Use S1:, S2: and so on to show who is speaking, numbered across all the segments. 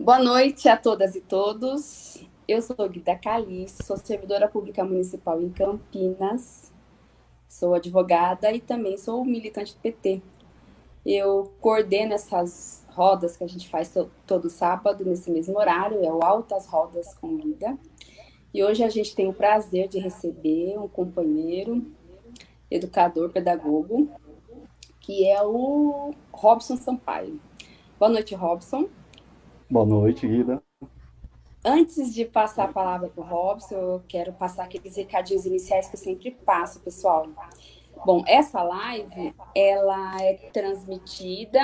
S1: Boa noite a todas e todos. Eu sou Guida Calice, sou servidora pública municipal em Campinas, sou advogada e também sou militante do PT. Eu coordeno essas rodas que a gente faz todo sábado, nesse mesmo horário, é o Altas Rodas com Guida. E hoje a gente tem o prazer de receber um companheiro, educador, pedagogo, que é o Robson Sampaio. Boa noite, Robson.
S2: Boa noite, Guida.
S1: Antes de passar a palavra para o Robson, eu quero passar aqueles recadinhos iniciais que eu sempre passo, pessoal. Bom, essa live, ela é transmitida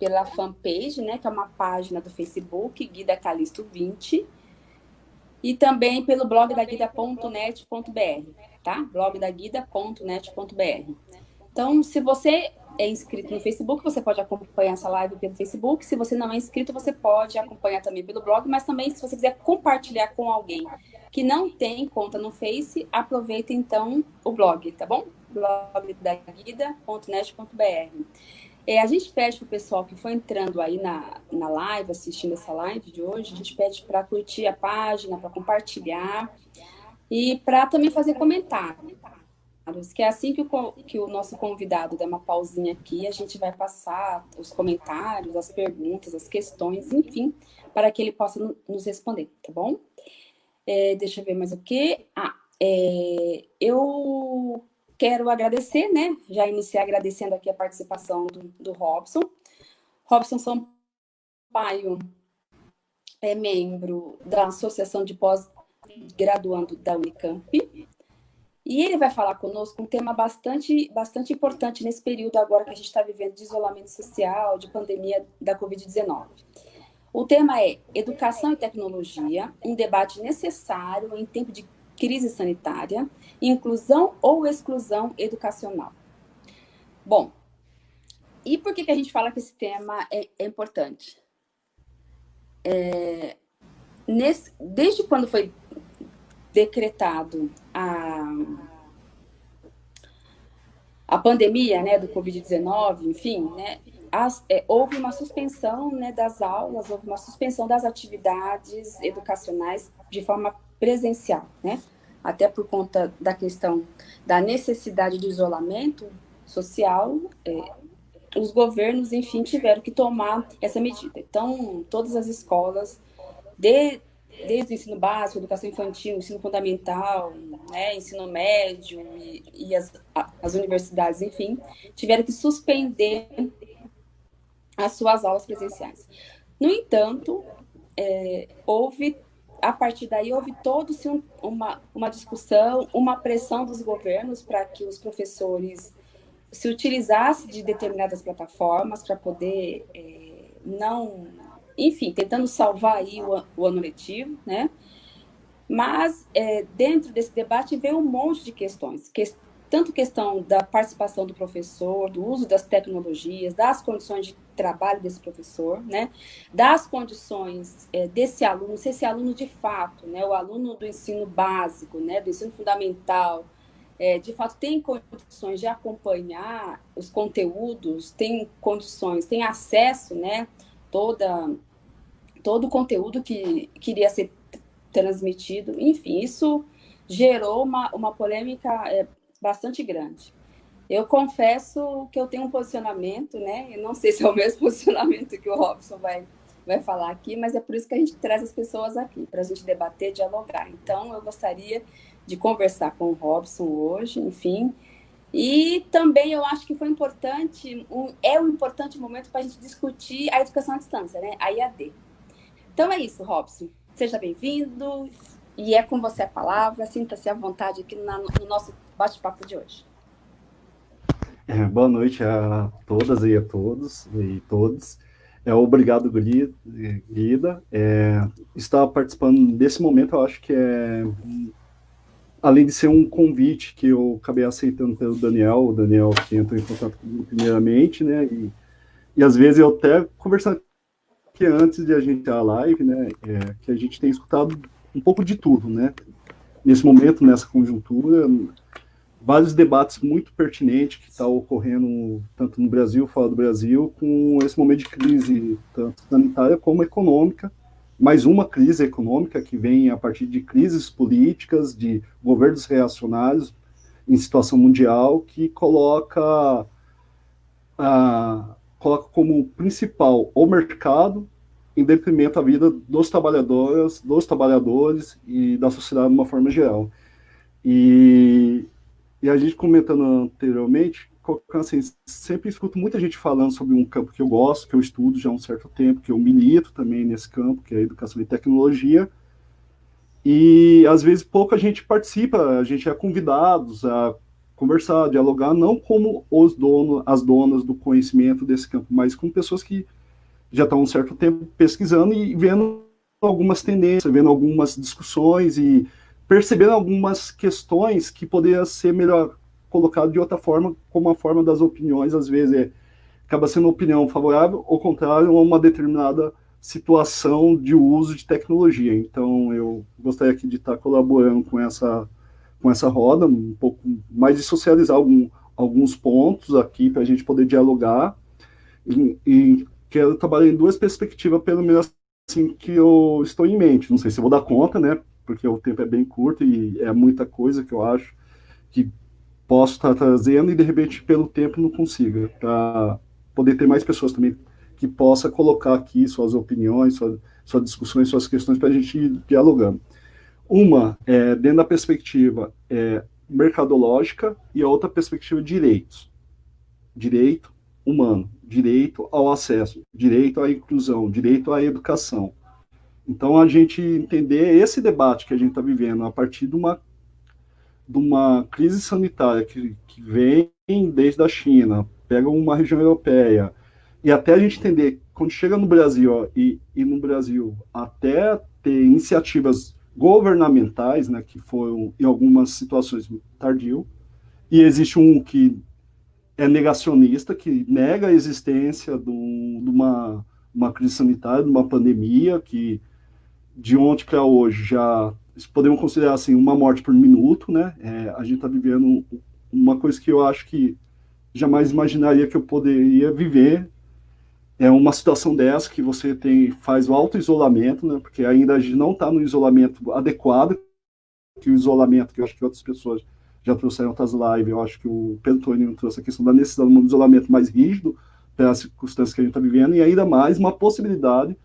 S1: pela fanpage, né, que é uma página do Facebook, Guida Calisto 20, e também pelo blog da guida.net.br, tá? blog da guida.net.br. Então, se você é inscrito no Facebook, você pode acompanhar essa live pelo Facebook. Se você não é inscrito, você pode acompanhar também pelo blog, mas também se você quiser compartilhar com alguém que não tem conta no Face, aproveita então o blog, tá bom? blog da guida.net.br. É, a gente pede para o pessoal que foi entrando aí na, na live, assistindo essa live de hoje, a gente pede para curtir a página, para compartilhar e para também fazer comentário que é assim que o, que o nosso convidado der uma pausinha aqui, a gente vai passar os comentários, as perguntas, as questões, enfim, para que ele possa nos responder, tá bom? É, deixa eu ver mais o que. Ah, é, eu quero agradecer, né? Já iniciar agradecendo aqui a participação do, do Robson. Robson Sampaio é membro da Associação de Pós-Graduando da Unicamp, e ele vai falar conosco um tema bastante, bastante importante nesse período agora que a gente está vivendo de isolamento social, de pandemia da Covid-19. O tema é Educação e Tecnologia, um debate necessário em tempo de crise sanitária, inclusão ou exclusão educacional. Bom, e por que, que a gente fala que esse tema é, é importante? É, nesse, desde quando foi decretado a, a pandemia né, do Covid-19, enfim, né, as, é, houve uma suspensão né, das aulas, houve uma suspensão das atividades educacionais de forma presencial, né? até por conta da questão da necessidade do isolamento social, é, os governos, enfim, tiveram que tomar essa medida. Então, todas as escolas, de, desde o ensino básico, educação infantil, ensino fundamental, né, ensino médio e, e as, as universidades, enfim, tiveram que suspender as suas aulas presenciais. No entanto, é, houve, a partir daí, houve todo-se um, uma, uma discussão, uma pressão dos governos para que os professores se utilizassem de determinadas plataformas para poder é, não enfim, tentando salvar aí o, o ano letivo, né? Mas é, dentro desse debate veio um monte de questões, que, tanto questão da participação do professor, do uso das tecnologias, das condições de trabalho desse professor, né? Das condições é, desse aluno, se esse aluno de fato, né? O aluno do ensino básico, né? Do ensino fundamental, é, de fato tem condições de acompanhar os conteúdos, tem condições, tem acesso, né? Toda todo o conteúdo que queria ser transmitido. Enfim, isso gerou uma, uma polêmica é, bastante grande. Eu confesso que eu tenho um posicionamento, né? Eu não sei se é o mesmo posicionamento que o Robson vai, vai falar aqui, mas é por isso que a gente traz as pessoas aqui, para a gente debater, dialogar. Então, eu gostaria de conversar com o Robson hoje, enfim. E também eu acho que foi importante, um, é um importante momento para a gente discutir a educação à distância, né? A IAD. Então é isso, Robson. Seja bem-vindo e é com você a palavra. Sinta-se à vontade aqui no nosso bate-papo de hoje.
S2: É, boa noite a todas e a todos e todos. É, obrigado, Guida. É, estar participando desse momento, eu acho que é, além de ser um convite que eu acabei aceitando pelo Daniel, o Daniel que entrou em contato comigo primeiramente, né, e, e às vezes eu até conversando que antes de a gente ter a live, né, é, que a gente tem escutado um pouco de tudo, né? Nesse momento, nessa conjuntura, vários debates muito pertinentes que estão tá ocorrendo tanto no Brasil, fora do Brasil, com esse momento de crise, tanto sanitária como econômica, mais uma crise econômica que vem a partir de crises políticas, de governos reacionários em situação mundial, que coloca, ah, coloca como principal o mercado em detrimento da vida dos trabalhadores, dos trabalhadores e da sociedade de uma forma geral. E, e a gente comentando anteriormente, assim, sempre escuto muita gente falando sobre um campo que eu gosto, que eu estudo já há um certo tempo, que eu milito também nesse campo, que é a educação e tecnologia, e às vezes pouca gente participa, a gente é convidados a conversar, dialogar, não como os donos, as donas do conhecimento desse campo, mas com pessoas que já estão um certo tempo pesquisando e vendo algumas tendências, vendo algumas discussões e percebendo algumas questões que poderiam ser melhor colocado de outra forma, como a forma das opiniões, às vezes é, acaba sendo opinião favorável ou contrário a uma determinada situação de uso de tecnologia. Então, eu gostaria aqui de estar colaborando com essa, com essa roda, um pouco mais de socializar algum, alguns pontos aqui para a gente poder dialogar. E, e, quero trabalhar em duas perspectivas, pelo menos assim que eu estou em mente. Não sei se vou dar conta, né? Porque o tempo é bem curto e é muita coisa que eu acho que posso estar trazendo e de repente pelo tempo não consiga, para poder ter mais pessoas também que possa colocar aqui suas opiniões, suas, discussões, suas questões para a gente ir dialogando. Uma é dentro da perspectiva é, mercadológica e a outra perspectiva de direitos. Direito humano, direito ao acesso, direito à inclusão, direito à educação. Então, a gente entender esse debate que a gente está vivendo a partir de uma de uma crise sanitária que, que vem desde a China, pega uma região europeia, e até a gente entender, quando chega no Brasil, ó, e, e no Brasil, até ter iniciativas governamentais, né, que foram, em algumas situações, tardio, e existe um que é negacionista, que nega a existência de, um, de uma, uma crise sanitária, de uma pandemia, que de ontem para hoje já podemos considerar assim uma morte por minuto, né? É, a gente está vivendo uma coisa que eu acho que jamais imaginaria que eu poderia viver. É uma situação dessa que você tem faz o auto isolamento, né? Porque ainda a gente não está no isolamento adequado, que o isolamento que eu acho que outras pessoas já trouxeram outras lives, eu acho que o Pedro Toninho trouxe a questão da necessidade de um isolamento mais rígido para as circunstâncias que a gente está vivendo e ainda mais uma possibilidade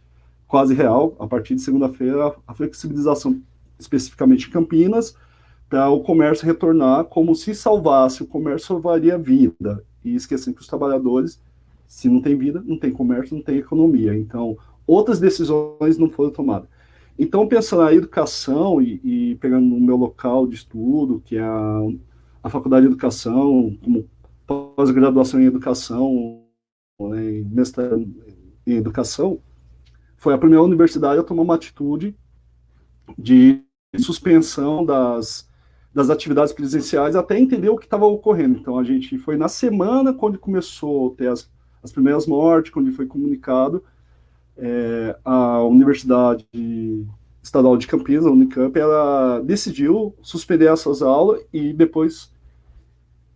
S2: quase real, a partir de segunda-feira, a flexibilização especificamente Campinas, para o comércio retornar como se salvasse, o comércio salvaria a vida, e esquecendo que os trabalhadores, se não tem vida, não tem comércio, não tem economia. Então, outras decisões não foram tomadas. Então, pensando na educação e, e pegando no meu local de estudo, que é a, a Faculdade de Educação, como pós-graduação em Educação, né, em mestrado em Educação, foi a primeira universidade a tomar uma atitude de suspensão das, das atividades presenciais até entender o que estava ocorrendo. Então, a gente foi na semana quando começou a ter as, as primeiras mortes, quando foi comunicado, é, a Universidade Estadual de Campinas, a Unicamp, ela decidiu suspender essas aulas e depois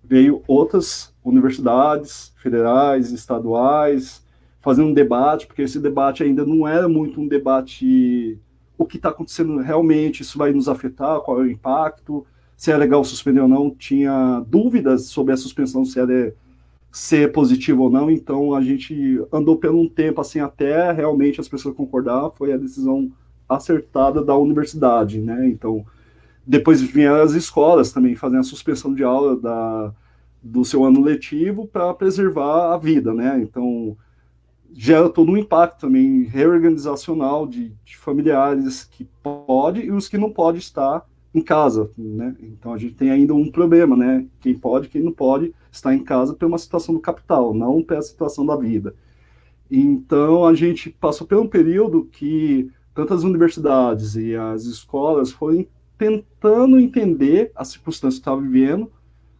S2: veio outras universidades federais, estaduais, fazendo um debate, porque esse debate ainda não era muito um debate o que está acontecendo realmente, isso vai nos afetar, qual é o impacto, se é legal suspender ou não, tinha dúvidas sobre a suspensão, se era ser positivo ou não, então a gente andou por um tempo assim até realmente as pessoas concordar, foi a decisão acertada da universidade, né, então depois vieram as escolas também fazendo a suspensão de aula da, do seu ano letivo para preservar a vida, né, então gera todo um impacto também reorganizacional de, de, familiares que pode e os que não pode estar em casa, né? Então a gente tem ainda um problema, né? Quem pode, quem não pode estar em casa por uma situação do capital, não pela situação da vida. Então a gente passou por um período que tantas universidades e as escolas foram tentando entender a circunstância que estava vivendo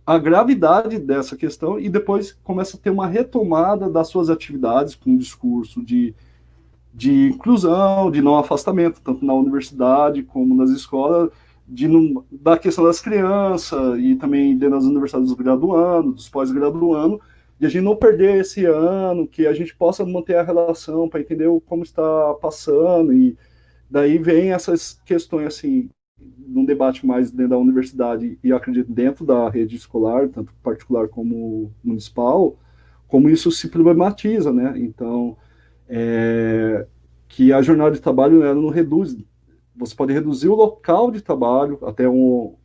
S2: a gravidade dessa questão e depois começa a ter uma retomada das suas atividades com um discurso de, de inclusão, de não afastamento, tanto na universidade como nas escolas, de da questão das crianças e também dentro das universidades dos graduandos, dos pós-graduandos, e a gente não perder esse ano, que a gente possa manter a relação para entender como está passando e daí vem essas questões assim, num debate mais dentro da universidade e acredito dentro da rede escolar, tanto particular como municipal, como isso se problematiza, né? Então, é, que a jornada de trabalho ela não reduz, você pode reduzir o local de trabalho até um,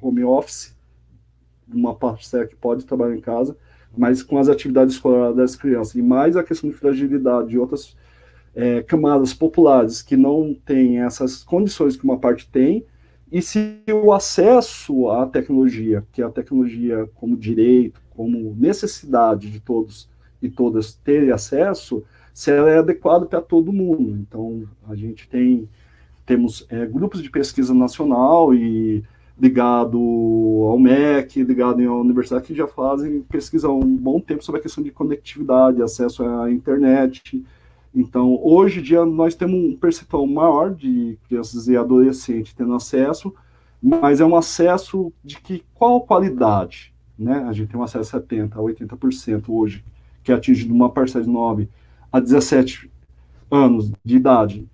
S2: home office, uma parcela que pode trabalhar em casa, mas com as atividades escolares das crianças, e mais a questão de fragilidade de outras é, camadas populares que não têm essas condições que uma parte tem, e se o acesso à tecnologia, que é a tecnologia como direito, como necessidade de todos e todas terem acesso, se ela é adequada para todo mundo. Então, a gente tem temos é, grupos de pesquisa nacional e ligado ao MEC, ligado à universidade, que já fazem pesquisa há um bom tempo sobre a questão de conectividade, acesso à internet. Então, hoje em dia, nós temos um percentual maior de crianças e adolescentes tendo acesso, mas é um acesso de que qual qualidade? Né? A gente tem um acesso a 70%, a 80% hoje, que é atingido uma parcela de 9 a 17 anos de idade.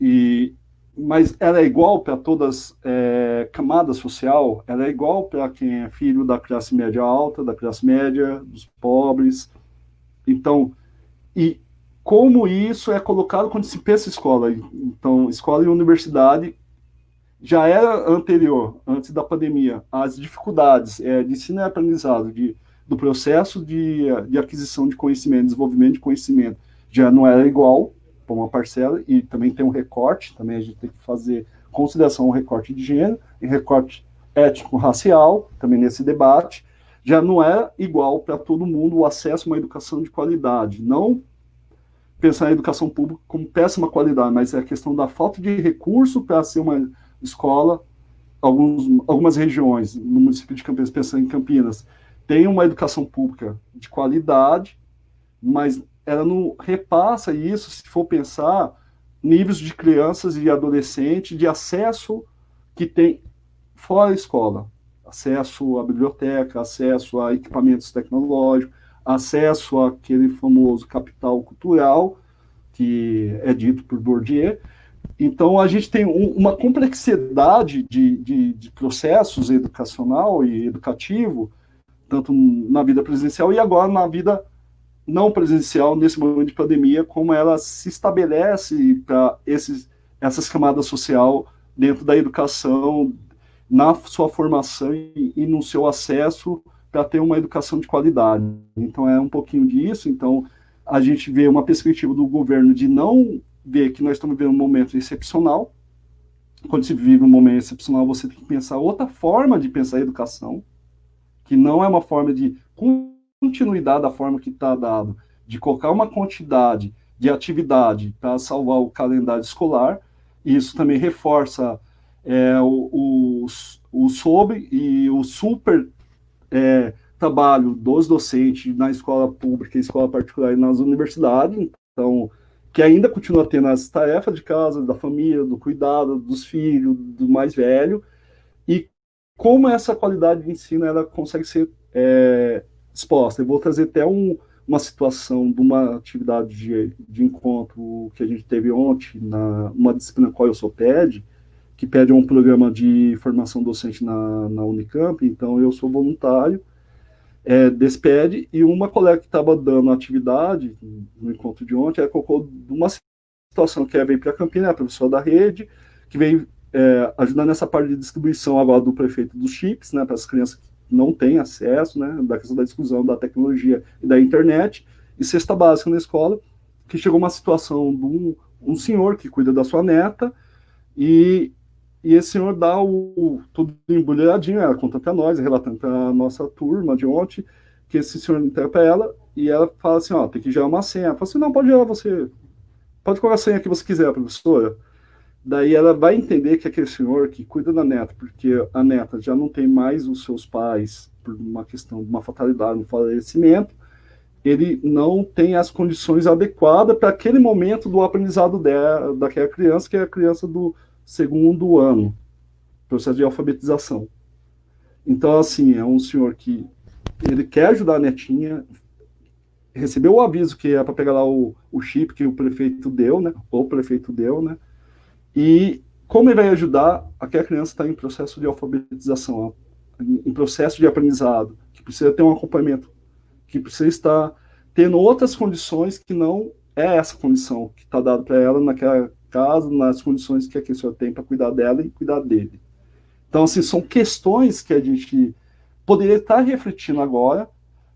S2: E mas ela é igual para todas é, camadas social, ela é igual para quem é filho da classe média alta, da classe média, dos pobres. Então, e como isso é colocado quando se pensa escola? Então, escola e universidade já era anterior, antes da pandemia, as dificuldades é, de ensino aprendizado, de, do processo de, de aquisição de conhecimento, desenvolvimento de conhecimento, já não era igual, para uma parcela, e também tem um recorte, também a gente tem que fazer consideração ao recorte de gênero, e recorte étnico-racial, também nesse debate, já não é igual para todo mundo o acesso a uma educação de qualidade. Não pensar na educação pública como péssima qualidade, mas é a questão da falta de recurso para ser uma escola. Alguns, algumas regiões, no município de Campinas, pensando em Campinas, tem uma educação pública de qualidade, mas ela não repassa isso, se for pensar, níveis de crianças e adolescentes de acesso que tem fora a escola. Acesso à biblioteca, acesso a equipamentos tecnológicos, acesso àquele famoso capital cultural, que é dito por Bourdieu. Então, a gente tem um, uma complexidade de, de, de processos educacional e educativo, tanto na vida presencial e agora na vida não presencial nesse momento de pandemia, como ela se estabelece para essas camadas social dentro da educação, na sua formação e, e no seu acesso para ter uma educação de qualidade. Então é um pouquinho disso. Então a gente vê uma perspectiva do governo de não ver que nós estamos vivendo um momento excepcional. Quando se vive um momento excepcional, você tem que pensar outra forma de pensar a educação, que não é uma forma de continuidade da forma que está dado, de colocar uma quantidade de atividade para salvar o calendário escolar, e isso também reforça é, o, o, o sobre e o super é, trabalho dos docentes na escola pública, escola particular e nas universidades, então, que ainda continua tendo as tarefas de casa, da família, do cuidado dos filhos, do mais velho, e como essa qualidade de ensino ela consegue ser é, exposta. Eu vou trazer até um, uma situação de uma atividade de, de encontro que a gente teve ontem, na uma disciplina qual eu sou PED, que pede um programa de formação docente na, na Unicamp, então eu sou voluntário é, desse PED, e uma colega que estava dando atividade no encontro de ontem, ela colocou uma situação que é, veio para Campinas, a professora da rede, que veio é, nessa parte de distribuição agora do prefeito dos chips, né, para as crianças não tem acesso, né, da questão da exclusão da tecnologia e da internet, e cesta básica na escola, que chegou uma situação de um, um senhor que cuida da sua neta, e, e esse senhor dá o, tudo embrulhadinho, ela conta para nós, relatando para a nossa turma de ontem, que esse senhor entrega para ela, e ela fala assim, ó, tem que gerar uma senha. Ela fala assim, não, pode gerar você, pode colocar a senha que você quiser, professora. Daí ela vai entender que aquele senhor que cuida da neta, porque a neta já não tem mais os seus pais por uma questão de uma fatalidade, um falecimento, ele não tem as condições adequadas para aquele momento do aprendizado dela, daquela criança, que é a criança do segundo ano, processo de alfabetização. Então, assim, é um senhor que ele quer ajudar a netinha, recebeu o aviso que é para pegar lá o, o chip que o prefeito deu, né, ou o prefeito deu, né, e como ele vai ajudar aquela criança está em processo de alfabetização, em processo de aprendizado, que precisa ter um acompanhamento, que precisa estar tendo outras condições que não é essa condição que está dada para ela naquela casa, nas condições que a pessoa tem para cuidar dela e cuidar dele. Então, assim, são questões que a gente poderia estar refletindo agora,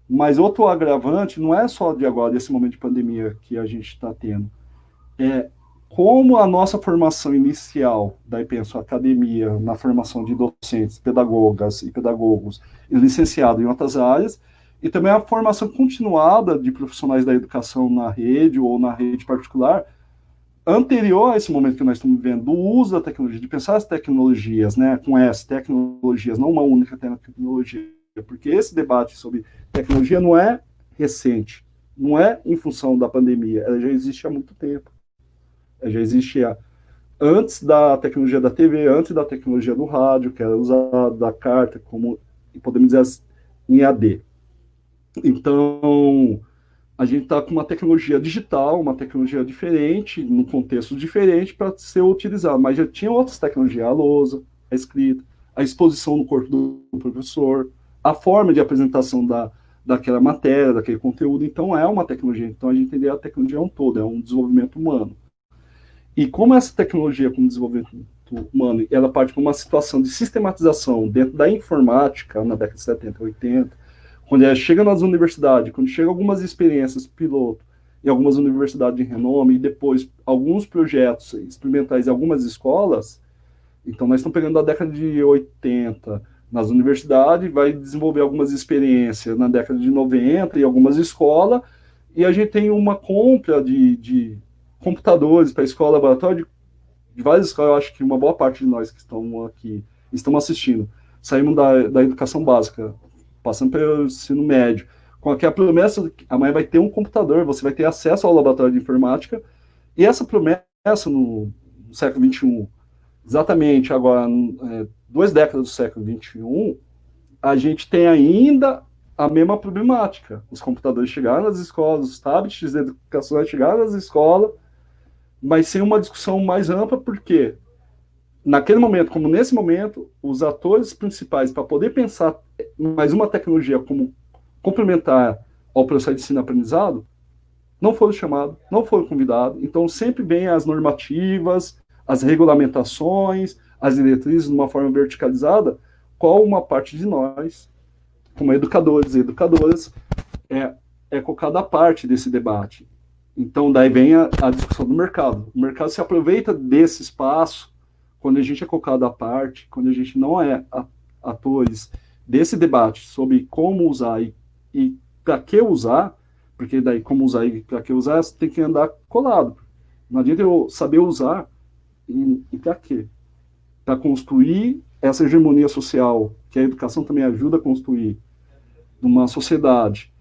S2: mas outro agravante não é só de agora, desse momento de pandemia que a gente está tendo. É como a nossa formação inicial, daí penso academia, na formação de docentes, pedagogas e pedagogos, e licenciado em outras áreas, e também a formação continuada de profissionais da educação na rede ou na rede particular, anterior a esse momento que nós estamos vivendo, do uso da tecnologia, de pensar as tecnologias, né, com as tecnologias, não uma única tecnologia, porque esse debate sobre tecnologia não é recente, não é em função da pandemia, ela já existe há muito tempo. Já existia antes da tecnologia da TV, antes da tecnologia do rádio, que era usada da carta, como podemos dizer em AD. Então, a gente está com uma tecnologia digital, uma tecnologia diferente, num contexto diferente para ser utilizada, mas já tinha outras tecnologias, a lousa, a escrita, a exposição no corpo do professor, a forma de apresentação da, daquela matéria, daquele conteúdo, então é uma tecnologia, então a gente entender a tecnologia é um todo, é um desenvolvimento humano. E como essa tecnologia como desenvolvimento humano, ela parte para uma situação de sistematização dentro da informática, na década de 70, 80, quando ela chega nas universidades, quando chega algumas experiências piloto em algumas universidades de renome, e depois alguns projetos experimentais em algumas escolas, então nós estamos pegando a década de 80 nas universidades, vai desenvolver algumas experiências na década de 90 em algumas escolas, e a gente tem uma compra de, de computadores para escola, laboratório, de, de várias escolas, eu acho que uma boa parte de nós que estão aqui, estão assistindo, saímos da, da educação básica, passando pelo ensino médio, com aquela promessa de que amanhã vai ter um computador, você vai ter acesso ao laboratório de informática, e essa promessa no, no século XXI, exatamente agora, é, duas décadas do século XXI, a gente tem ainda a mesma problemática. Os computadores chegaram nas escolas, os tablets de educação chegaram nas escolas, mas sem uma discussão mais ampla, porque naquele momento, como nesse momento, os atores principais para poder pensar mais uma tecnologia como complementar ao processo de ensino-aprendizado, não foram chamados, não foram convidados, então sempre vem as normativas, as regulamentações, as diretrizes de uma forma verticalizada, qual uma parte de nós, como educadores e educadoras, é, é colocada a parte desse debate. Então, daí vem a, a discussão do mercado. O mercado se aproveita desse espaço quando a gente é colocado à parte, quando a gente não é atores desse debate sobre como usar e, e para que usar, porque daí como usar e para que usar, você tem que andar colado. Não adianta eu saber usar e, e para quê? Para construir essa hegemonia social que a educação também ajuda a construir numa sociedade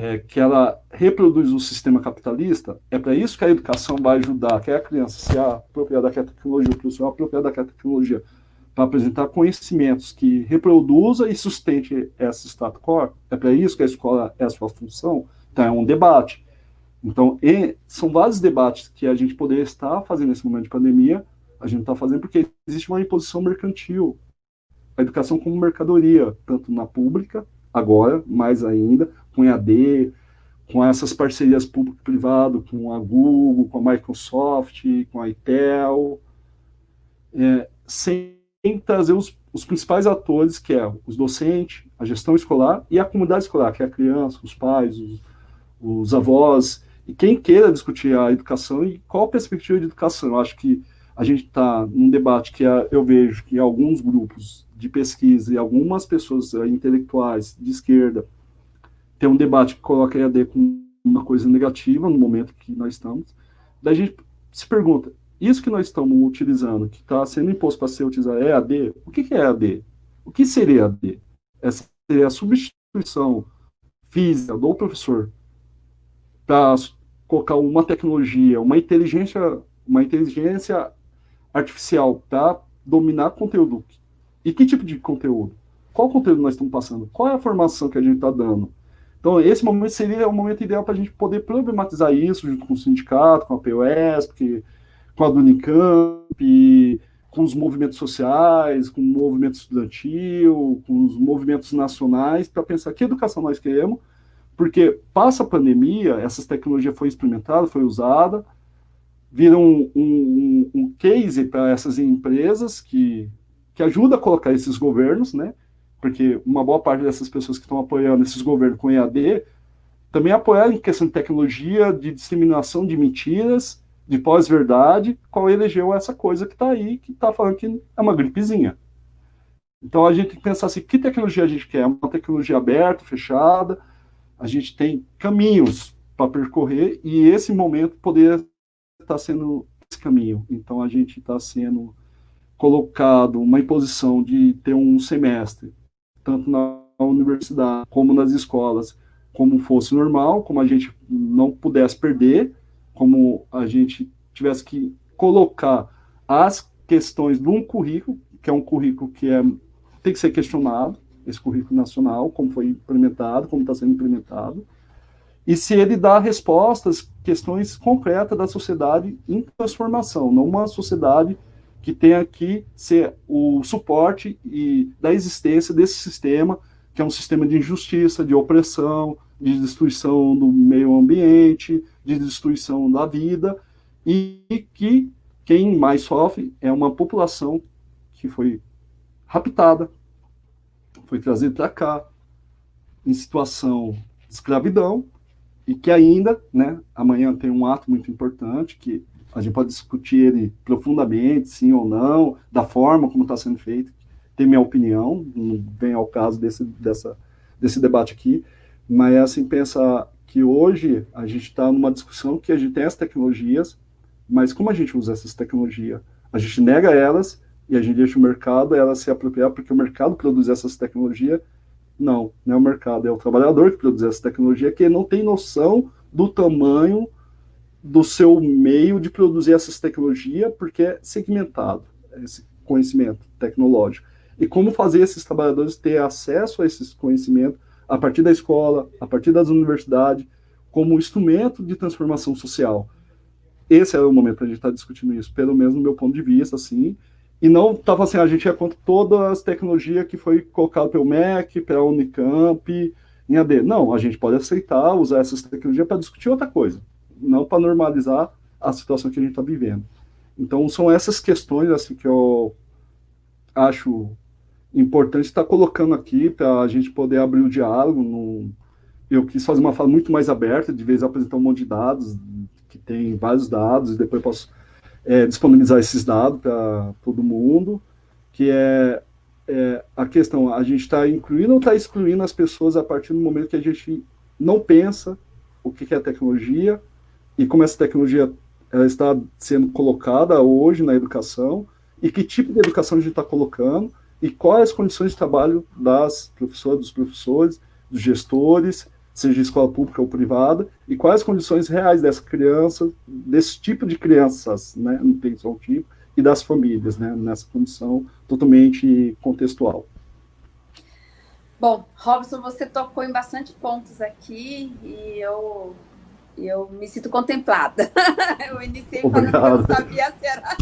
S2: é, que ela reproduz o sistema capitalista, é para isso que a educação vai ajudar que a criança se apropriar daquela tecnologia, o professor apropriar daquela tecnologia, para apresentar conhecimentos que reproduza e sustente esse status quo, é para isso que a escola é a sua função, então é um debate. Então, são vários debates que a gente poderia estar fazendo nesse momento de pandemia, a gente está fazendo porque existe uma imposição mercantil, a educação como mercadoria, tanto na pública, agora, mais ainda, com EAD, com essas parcerias público-privado, com a Google, com a Microsoft, com a Intel, é, sem trazer os, os, principais atores, que é os docentes, a gestão escolar e a comunidade escolar, que é a criança, os pais, os, os avós, e quem queira discutir a educação e qual a perspectiva de educação. Eu acho que a gente está num debate que eu vejo que alguns grupos de pesquisa e algumas pessoas intelectuais de esquerda tem um debate que coloca EAD como uma coisa negativa no momento que nós estamos. Daí a gente se pergunta, isso que nós estamos utilizando, que está sendo imposto para ser utilizado, é EAD? O que, que é EAD? O que seria EAD? Essa seria a substituição física do professor para colocar uma tecnologia, uma inteligência, uma inteligência artificial para dominar conteúdo. E que tipo de conteúdo? Qual conteúdo nós estamos passando? Qual é a formação que a gente está dando? Então, esse momento seria o momento ideal para a gente poder problematizar isso junto com o sindicato, com a POS, porque, com a do Unicamp, com os movimentos sociais, com o movimento estudantil, com os movimentos nacionais, para pensar que educação nós queremos, porque passa a pandemia, essas tecnologias foi experimentada, foi usada, viram um, um, um case para essas empresas que, que ajuda a colocar esses governos, né? Porque uma boa parte dessas pessoas que estão apoiando esses governos com EAD também apoiaram em questão de tecnologia, de disseminação de mentiras, de pós-verdade, qual elegeu essa coisa que está aí, que está falando que é uma gripezinha. Então a gente tem que pensar assim, que tecnologia a gente quer? Uma tecnologia aberta, fechada, a gente tem caminhos para percorrer e esse momento poderia estar sendo esse caminho. Então a gente está sendo colocado uma imposição de ter um semestre, tanto na universidade como nas escolas, como fosse normal, como a gente não pudesse perder, como a gente tivesse que colocar as questões de um currículo, que é um currículo que é, tem que ser questionado, esse currículo nacional, como foi implementado, como está sendo implementado, e se ele dá respostas, questões concretas da sociedade em transformação, não uma sociedade que tenha que ser o suporte e da existência desse sistema, que é um sistema de injustiça, de opressão, de destruição do meio ambiente, de destruição da vida, e que quem mais sofre é uma população que foi raptada, foi trazida para cá, em situação de escravidão, e que ainda, né, amanhã tem um ato muito importante, que a gente pode discutir ele profundamente, sim ou não, da forma como está sendo feito, tem minha opinião, não vem ao caso desse, dessa, desse debate aqui, mas é assim, pensar que hoje a gente está numa discussão que a gente tem as tecnologias, mas como a gente usa essas tecnologias? A gente nega elas e a gente deixa o mercado elas se apropriar porque o mercado produz essas tecnologias. Não, não é o mercado, é o trabalhador que produz essa tecnologia que não tem noção do tamanho do seu meio de produzir essas tecnologias porque é segmentado, esse conhecimento tecnológico. E como fazer esses trabalhadores ter acesso a esses conhecimentos a partir da escola, a partir das universidades, como instrumento de transformação social. Esse é o momento para a gente estar tá discutindo isso, pelo menos no meu ponto de vista, assim, e não estava assim, a gente ia contra todas as tecnologias que foi colocado pelo MEC, pela Unicamp, em AD. Não, a gente pode aceitar, usar essas tecnologias para discutir outra coisa, não para normalizar a situação que a gente está vivendo. Então, são essas questões assim que eu acho importante estar tá colocando aqui para a gente poder abrir o diálogo. No... Eu quis fazer uma fala muito mais aberta, de vez apresentar um monte de dados, que tem vários dados, e depois posso é, disponibilizar esses dados para todo mundo, que é, é, a questão, a gente está incluindo ou está excluindo as pessoas a partir do momento que a gente não pensa o que é tecnologia e como essa tecnologia ela está sendo colocada hoje na educação e que tipo de educação a gente está colocando e quais as condições de trabalho das professoras, dos professores, dos gestores, seja escola pública ou privada, e quais as condições reais dessa criança, desse tipo de crianças, né, não tem só um tipo, e das famílias, né, nessa condição totalmente contextual.
S1: Bom, Robson, você tocou em bastante pontos aqui e eu, eu me sinto contemplada. eu iniciei Obrigado. falando que eu não sabia se era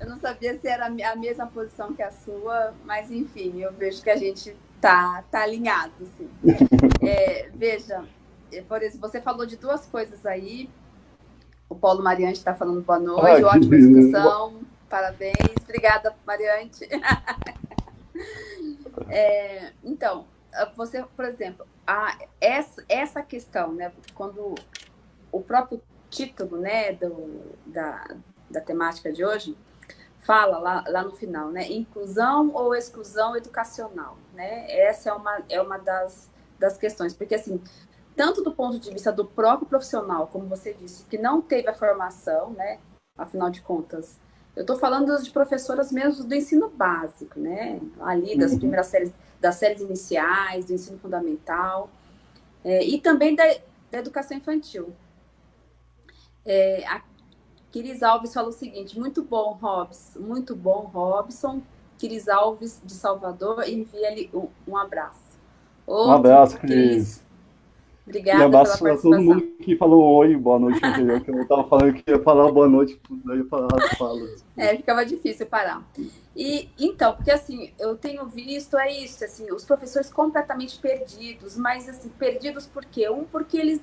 S1: eu não sabia se era a mesma posição que a sua, mas enfim, eu vejo que a gente tá, tá alinhado. Assim. É, veja, é, por exemplo, você falou de duas coisas aí. O Paulo Mariante está falando boa noite, ah, ótima discussão, parabéns. Obrigada, Mariante. É, então, você, por exemplo, a, essa, essa questão, né, quando o próprio título né, do, da, da temática de hoje fala lá, lá no final, né? Inclusão ou exclusão educacional, né? Essa é uma, é uma das, das questões, porque assim, tanto do ponto de vista do próprio profissional, como você disse, que não teve a formação, né? Afinal de contas, eu estou falando de professoras mesmo do ensino básico, né? Ali das uhum. primeiras séries, das séries iniciais, do ensino fundamental, é, e também da, da educação infantil. É, Quiris Alves falou o seguinte, muito bom, Robson, muito bom, Robson. Quiris Alves, de Salvador, envia-lhe um, um, abraço.
S2: Outro, um abraço, Cris.
S1: Obrigada. E abraço
S2: a todo mundo que falou oi, boa noite que eu estava falando que ia falar boa noite, daí eu falar fala.
S1: É, ficava difícil parar. E então, porque assim, eu tenho visto é isso, assim, os professores completamente perdidos, mas assim, perdidos por quê? Um, porque eles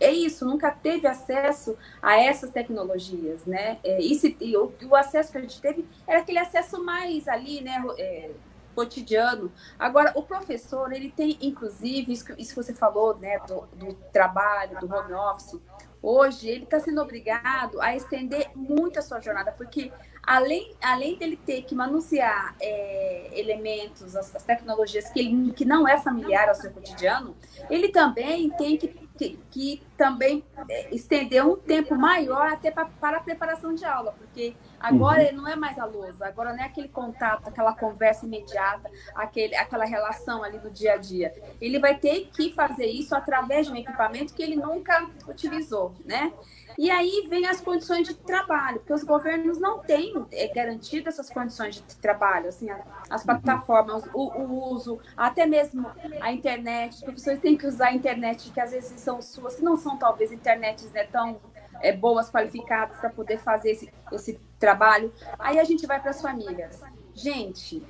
S1: é isso, nunca teve acesso a essas tecnologias, né? É, e, se, e o, o, acesso que a gente teve era aquele acesso mais ali, né? É, cotidiano. Agora, o professor, ele tem, inclusive, isso que, isso que você falou, né, do, do trabalho, do home office, hoje ele está sendo obrigado a estender muito a sua jornada, porque além, além dele ter que manusear é, elementos, as, as, tecnologias que, ele, que não é familiar ao seu cotidiano, ele também tem que que, que também é, estender um tempo maior até pra, para a preparação de aula, porque agora uhum. não é mais a lousa, agora não é aquele contato, aquela conversa imediata, aquele, aquela relação ali do dia a dia. Ele vai ter que fazer isso através de um equipamento que ele nunca utilizou, né? E aí vem as condições de trabalho, porque os governos não têm é, garantido essas condições de trabalho, assim, as plataformas, o, o, uso, até mesmo a internet. Os professores têm que usar a internet, que às vezes são suas, que não são talvez internets né, tão é, boas, qualificadas para poder fazer esse, esse trabalho. Aí a gente vai para as famílias. Gente,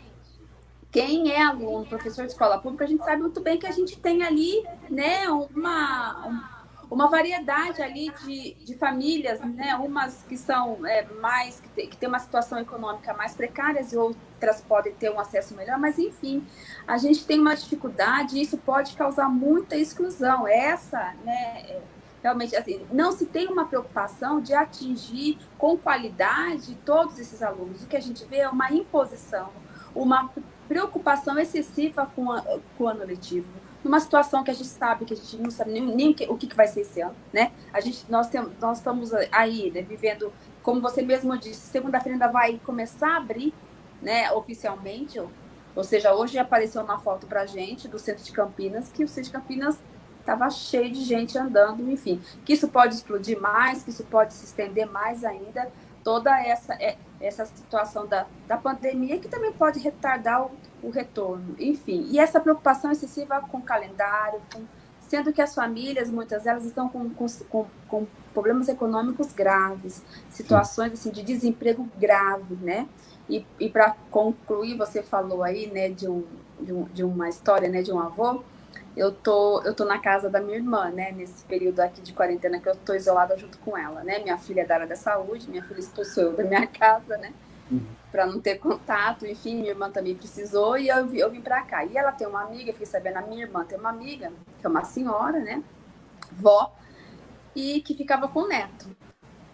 S1: quem é aluno, professor de escola pública, a gente sabe muito bem que a gente tem ali, né, uma, uma variedade ali de, de famílias, né? Umas que são é, mais, que que tem uma situação econômica mais precária e outras podem ter um acesso melhor, mas enfim, a gente tem uma dificuldade e isso pode causar muita exclusão. Essa, né? É, realmente, assim, não se tem uma preocupação de atingir com qualidade todos esses alunos. O que a gente vê é uma imposição, uma preocupação excessiva com, a, com o ano letivo numa situação que a gente sabe que a gente não sabe nem, nem o que, vai ser esse ano, né? A gente, nós, temos, nós estamos aí, né, vivendo, como você mesmo disse, segunda-feira ainda vai começar a abrir, né, oficialmente, ou, ou seja, hoje apareceu uma foto pra gente do centro de Campinas, que o centro de Campinas estava cheio de gente andando, enfim, que isso pode explodir mais, que isso pode se estender mais ainda, toda essa, é, essa situação da, da pandemia, que também pode retardar o, o retorno, enfim. E essa preocupação excessiva com o calendário, com, sendo que as famílias, muitas delas, estão com, com, com problemas econômicos graves, situações assim, de desemprego grave, né? E, e para concluir, você falou aí, né, de, um, de, um, de uma história, né, de um avô, eu tô, eu tô na casa da minha irmã, né? Nesse período aqui de quarentena que eu tô isolada junto com ela, né? Minha filha é da área da saúde, minha filha expulsou eu da minha casa, né? Uhum. Para não ter contato, enfim, minha irmã também precisou e eu, eu vim para cá. E ela tem uma amiga, fiquei sabendo, a minha irmã tem uma amiga, que é uma senhora, né? Vó, e que ficava com o neto.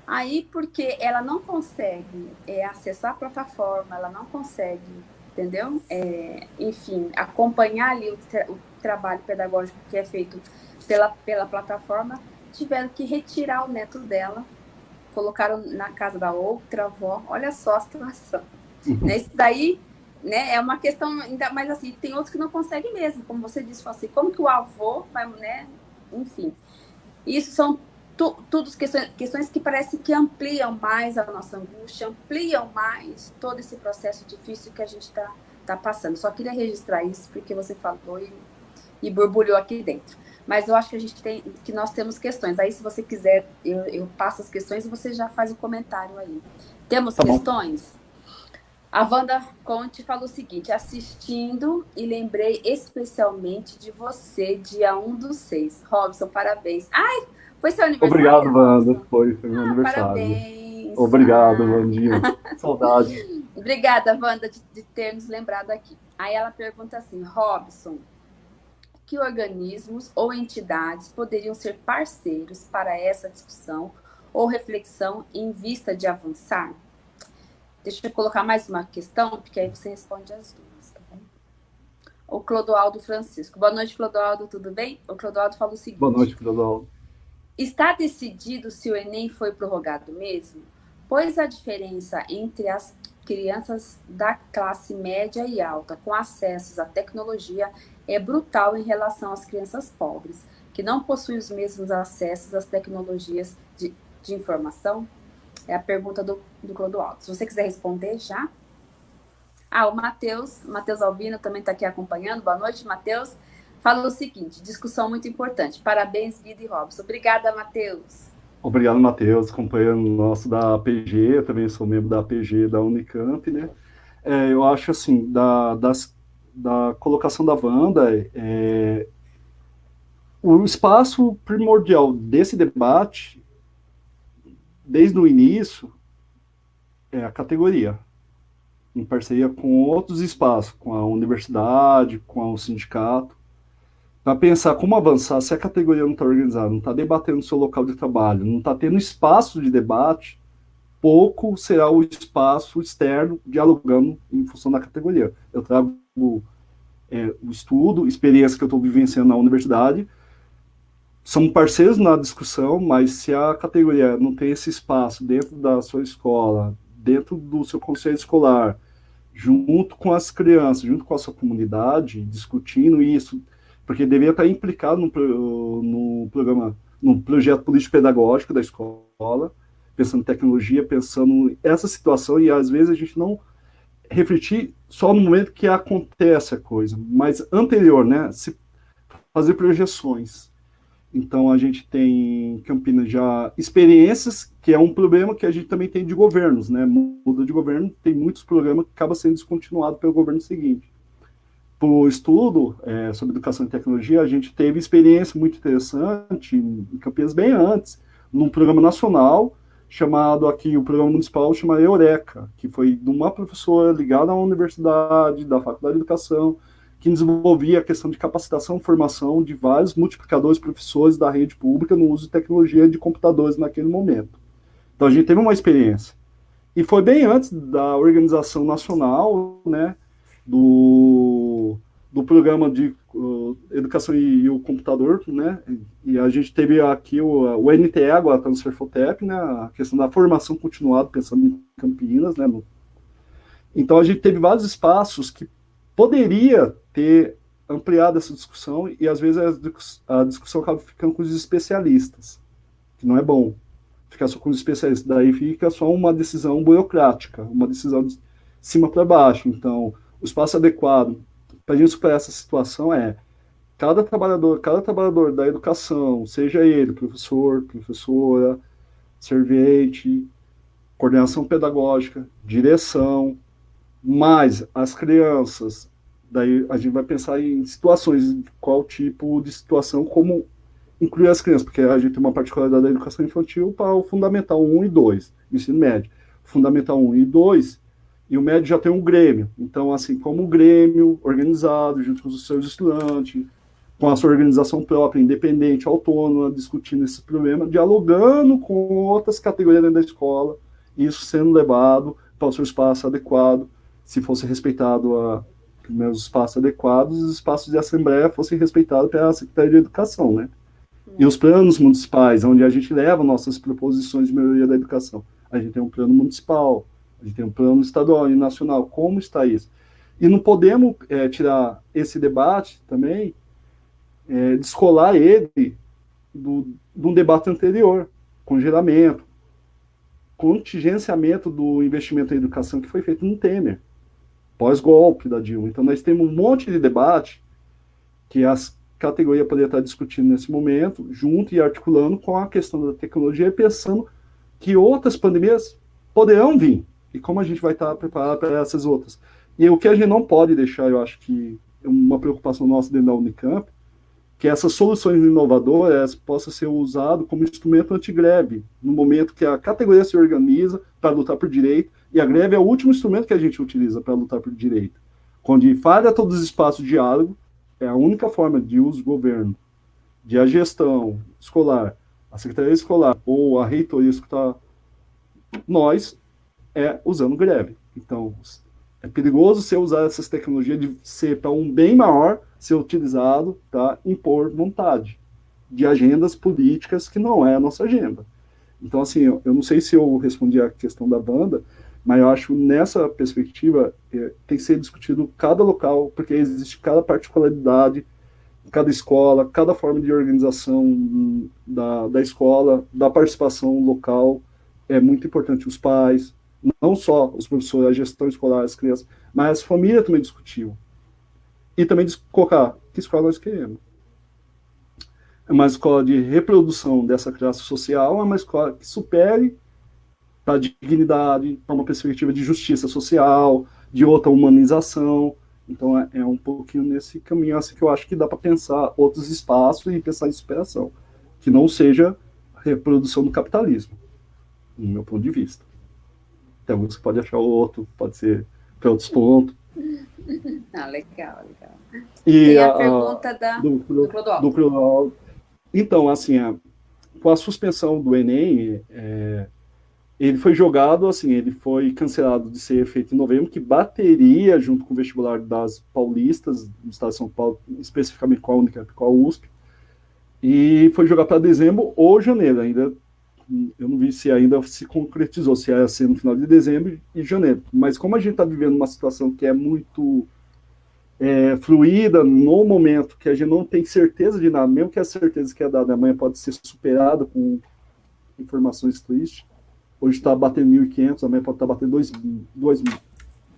S1: Aí, porque ela não consegue é, acessar a plataforma, ela não consegue, entendeu? É, enfim, acompanhar ali o, o trabalho pedagógico que é feito pela, pela plataforma, tiveram que retirar o neto dela, colocaram na casa da outra avó. Olha só a situação. Uhum. Né? Isso daí né, é uma questão, ainda mais assim, tem outros que não conseguem mesmo, como você disse, assim, como que o avô vai, né? Enfim. Isso são tu, tudo questões, questões que parece que ampliam mais a nossa angústia, ampliam mais todo esse processo difícil que a gente está tá passando. Só queria registrar isso porque você falou e e borbulhou aqui dentro. Mas eu acho que a gente tem, que nós temos questões. Aí, se você quiser, eu, eu passo as questões e você já faz o comentário aí. Temos tá questões? Bom. A Wanda Conte falou o seguinte: assistindo e lembrei especialmente de você, dia 1 do 6. Robson, parabéns. Ai, foi seu aniversário.
S2: Obrigado, Wanda. Foi, foi meu ah, aniversário. Parabéns. Obrigado, Vandinha. Saudade.
S1: Obrigada, Wanda, de, de ter nos lembrado aqui. Aí ela pergunta assim: Robson, que organismos ou entidades poderiam ser parceiros para essa discussão ou reflexão em vista de avançar? Deixa eu colocar mais uma questão, porque aí você responde as duas, tá bom? O Clodoaldo Francisco. Boa noite, Clodoaldo, tudo bem? O Clodoaldo fala o seguinte.
S2: Boa noite, Clodoaldo.
S1: Está decidido se o Enem foi prorrogado mesmo? Pois a diferença entre as crianças da classe média e alta com acessos à tecnologia é brutal em relação às crianças pobres, que não possuem os mesmos acessos às tecnologias de, de informação? É a pergunta do, do Clodoaldo. Se você quiser responder já. Ah, o Matheus, Matheus Albino também está aqui acompanhando. Boa noite, Matheus. fala o seguinte, discussão muito importante. Parabéns, Guido e Robson. Obrigada, Matheus.
S2: Obrigado, Matheus, companheiro nosso da APG, eu também sou membro da APG da Unicamp, né? É, eu acho, assim, da, das, da colocação da Wanda, é, o espaço primordial desse debate, desde o início, é a categoria, em parceria com outros espaços, com a universidade, com o sindicato, para pensar como avançar se a categoria não está organizada, não está debatendo seu local de trabalho, não está tendo espaço de debate, pouco será o espaço externo dialogando em função da categoria. Eu trago é, o estudo, experiência que eu estou vivenciando na universidade, são parceiros na discussão, mas se a categoria não tem esse espaço dentro da sua escola, dentro do seu conselho escolar, junto com as crianças, junto com a sua comunidade, discutindo isso, porque deveria estar implicado no, no programa, no projeto político-pedagógico da escola, pensando em tecnologia, pensando essa situação, e às vezes a gente não refletir só no momento que acontece a coisa, mas anterior, né, se fazer projeções. Então, a gente tem em Campinas já experiências, que é um problema que a gente também tem de governos, né? Muda de governo, tem muitos programas que acabam sendo descontinuados pelo governo seguinte. Para o estudo é, sobre educação e tecnologia, a gente teve experiência muito interessante em Campinas bem antes, num programa nacional, chamado aqui, o programa municipal chama Eureka, que foi de uma professora ligada à universidade, da Faculdade de Educação, que desenvolvia a questão de capacitação e formação de vários multiplicadores professores da rede pública no uso de tecnologia de computadores naquele momento. Então a gente teve uma experiência. E foi bem antes da organização nacional, né, do, do programa de educação e, e, o computador, né, e a gente teve aqui o, o NTE, agora está no Serfotep, né, a questão da formação continuada, pensando em Campinas, né, no, então a gente teve vários espaços que poderia ter ampliado essa discussão e às vezes a discussão acaba ficando com os especialistas, que não é bom. Ficar só com os especialistas, daí fica só uma decisão burocrática, uma decisão de cima para baixo. Então, o espaço adequado para a gente superar essa situação é cada trabalhador, cada trabalhador da educação, seja ele professor, professora, servente, coordenação pedagógica, direção, mais as crianças, daí a gente vai pensar em situações, qual tipo de situação, como incluir as crianças, porque a gente tem uma particularidade da educação infantil para o Fundamental 1 e 2, ensino médio. Fundamental 1 e 2, e o médio já tem um grêmio. Então, assim, como o grêmio organizado, junto com os seus estudantes, com a sua organização própria, independente, autônoma, discutindo esse problema, dialogando com outras categorias dentro da escola, isso sendo levado para o seu espaço adequado, se fosse respeitado a, os espaços adequados, os espaços de assembleia fossem respeitados pela Secretaria de Educação, né? E os planos municipais, onde a gente leva nossas proposições de melhoria da educação. A gente tem um plano municipal, a gente tem um plano estadual e nacional. Como está isso? E não podemos é, tirar esse debate também, é, descolar ele do, um debate anterior, congelamento, contingenciamento do investimento em educação que foi feito no Temer pós-golpe da Dilma. Então, nós temos um monte de debate que as categorias poderiam estar discutindo nesse momento, junto e articulando com a questão da tecnologia, pensando que outras pandemias poderão vir, e como a gente vai estar preparado para essas outras. E o que a gente não pode deixar, eu acho que é uma preocupação nossa dentro da Unicamp, que essas soluções inovadoras possam ser usadas como instrumento antigreve, no momento que a categoria se organiza para lutar por direito, e a greve é o último instrumento que a gente utiliza para lutar por direito. Quando falha todos os espaços de diálogo, é a única forma de uso do governo, de a gestão escolar, a secretaria escolar ou a reitoria escutar nós, é usando greve. Então, é perigoso você usar essas tecnologias de ser para um bem maior ser utilizado para impor vontade de agendas políticas que não é a nossa agenda. Então, assim, eu, eu não sei se eu respondi a questão da banda, mas eu acho nessa perspectiva é, tem que ser discutido cada local, porque existe cada particularidade, cada escola, cada forma de organização da, da escola, da participação local, é muito importante os pais, não só os professores, a gestão escolar, as crianças, mas a família também discutiu. E também colocar que escola nós queremos. É uma escola de reprodução dessa classe social, é uma escola que supere para dignidade, para uma perspectiva de justiça social, de outra humanização. Então é, é um pouquinho nesse caminho assim que eu acho que dá para pensar outros espaços e pensar em superação, que não seja reprodução do capitalismo, no meu ponto de vista. Tem alguns que pode achar outro, pode ser para outros pontos.
S1: Ah, legal, legal. E, a, a, pergunta da, do, do,
S2: do Clodoaldo. Então, assim, a, com a suspensão do Enem, é, ele foi jogado, assim, ele foi cancelado de ser feito em novembro, que bateria junto com o vestibular das paulistas, do estado de São Paulo, especificamente com a Unicamp, com a USP, e foi jogado para dezembro ou janeiro, ainda, eu não vi se ainda se concretizou, se ia ser no final de dezembro e janeiro, mas como a gente está vivendo uma situação que é muito é, fluida no momento, que a gente não tem certeza de nada, mesmo que a certeza que é dada amanhã pode ser superada com informações tristes, hoje está batendo 1.500, amanhã pode estar tá batendo 2, 2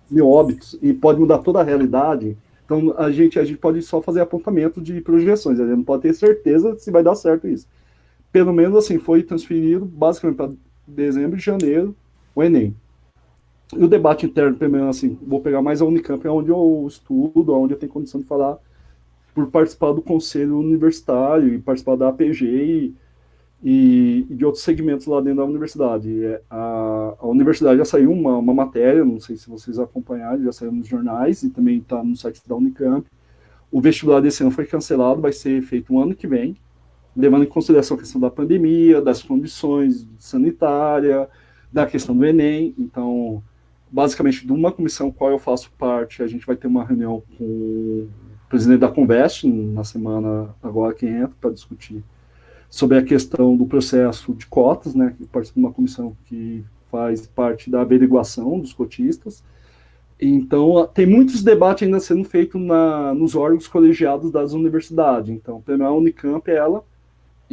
S2: mil óbitos, e pode mudar toda a realidade. Então, a gente, a gente pode só fazer apontamento de projeções, a gente não pode ter certeza se vai dar certo isso. Pelo menos, assim, foi transferido basicamente para dezembro e janeiro o Enem. E o debate interno, primeiro, assim, vou pegar mais a Unicamp, é onde eu estudo, onde eu tenho condição de falar, por participar do conselho universitário e participar da APG e e, e, de outros segmentos lá dentro da universidade. É, a, a universidade já saiu uma, uma, matéria, não sei se vocês acompanharam, já saiu nos jornais e também está no site da Unicamp. O vestibular desse ano foi cancelado, vai ser feito um ano que vem, levando em consideração a questão da pandemia, das condições sanitárias, da questão do Enem. Então, basicamente, de uma comissão qual eu faço parte, a gente vai ter uma reunião com o presidente da Convest na semana agora que entra para discutir sobre a questão do processo de cotas, né, que participa de uma comissão que faz parte da averiguação dos cotistas. Então, tem muitos debates ainda sendo feitos na, nos órgãos colegiados das universidades. Então, a Unicamp, ela,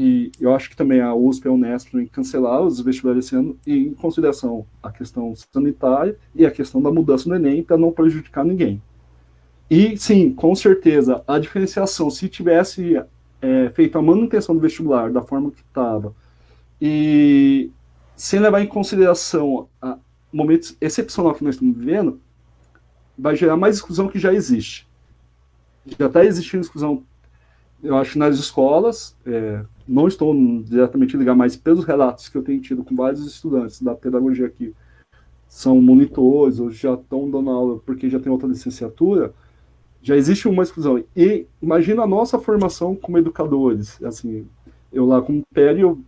S2: e eu acho que também a USP a Unesp em cancelar os vestibulares esse ano, e em consideração a questão sanitária e a questão da mudança do Enem, para não prejudicar ninguém. E, sim, com certeza, a diferenciação, se tivesse é, feito a manutenção do vestibular da forma que estava, e sem levar em consideração o momento excepcional que nós estamos vivendo, vai gerar mais exclusão que já existe. Já está existindo exclusão, eu acho, nas escolas, é, não estou diretamente ligado, mas pelos relatos que eu tenho tido com vários estudantes da pedagogia aqui, são monitores, ou já estão dando aula porque já tem outra licenciatura, já existe uma exclusão. E imagina a nossa formação como educadores. Assim, eu lá como PERI, eu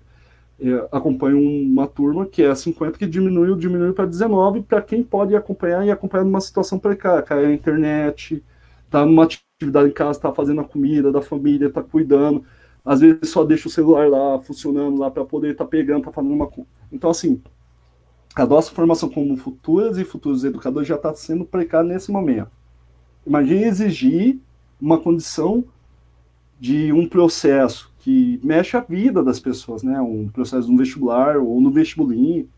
S2: é, acompanho uma turma que é 50, que diminuiu, diminuiu para 19, para quem pode acompanhar e acompanhar numa situação precária, cai a internet, tá numa atividade em casa, está fazendo a comida da família, está cuidando, às vezes só deixa o celular lá funcionando lá para poder estar tá pegando, tá fazendo uma então assim a nossa formação como futuras e futuros educadores já está sendo precária nesse momento. Imagine exigir uma condição de um processo que mexe a vida das pessoas, né? Um processo no vestibular ou no vestibulinho,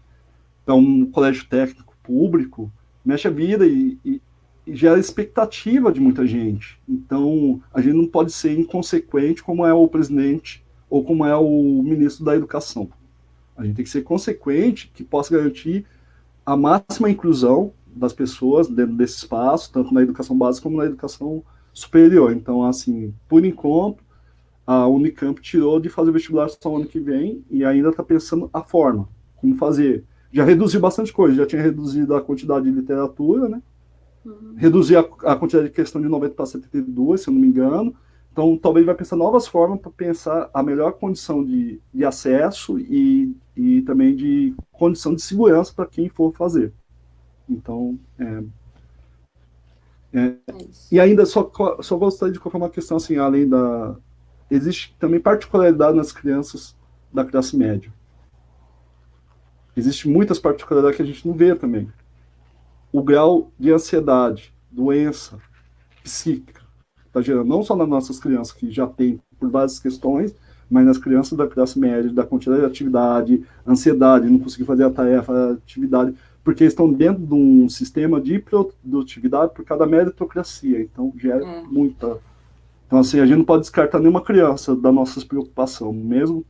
S2: para um colégio técnico público, mexe a vida e, e gera expectativa de muita gente. Então, a gente não pode ser inconsequente como é o presidente ou como é o ministro da educação. A gente tem que ser consequente, que possa garantir a máxima inclusão das pessoas dentro desse espaço, tanto na educação básica como na educação superior. Então, assim, por enquanto, a Unicamp tirou de fazer vestibular só ano que vem e ainda está pensando a forma, como fazer. Já reduziu bastante coisa, já tinha reduzido a quantidade de literatura, né? Uhum. Reduziu a, a, quantidade de questão de 90 para 72, se eu não me engano. Então, talvez vai pensar novas formas para pensar a melhor condição de, de acesso e, e também de condição de segurança para quem for fazer. Então, é, é, é e ainda só, só gostaria de colocar uma questão assim, além da... Existe também particularidade nas crianças da classe média. Existem muitas particularidades que a gente não vê também. O grau de ansiedade, doença psíquica, está gerando não só nas nossas crianças, que já tem por várias questões, mas nas crianças da classe média, da quantidade de atividade, ansiedade, não conseguir fazer a tarefa, a atividade, porque estão dentro de um sistema de produtividade por cada meritocracia, então gera é. muita Então, assim, a gente não pode descartar nenhuma criança da nossa preocupação, mesmo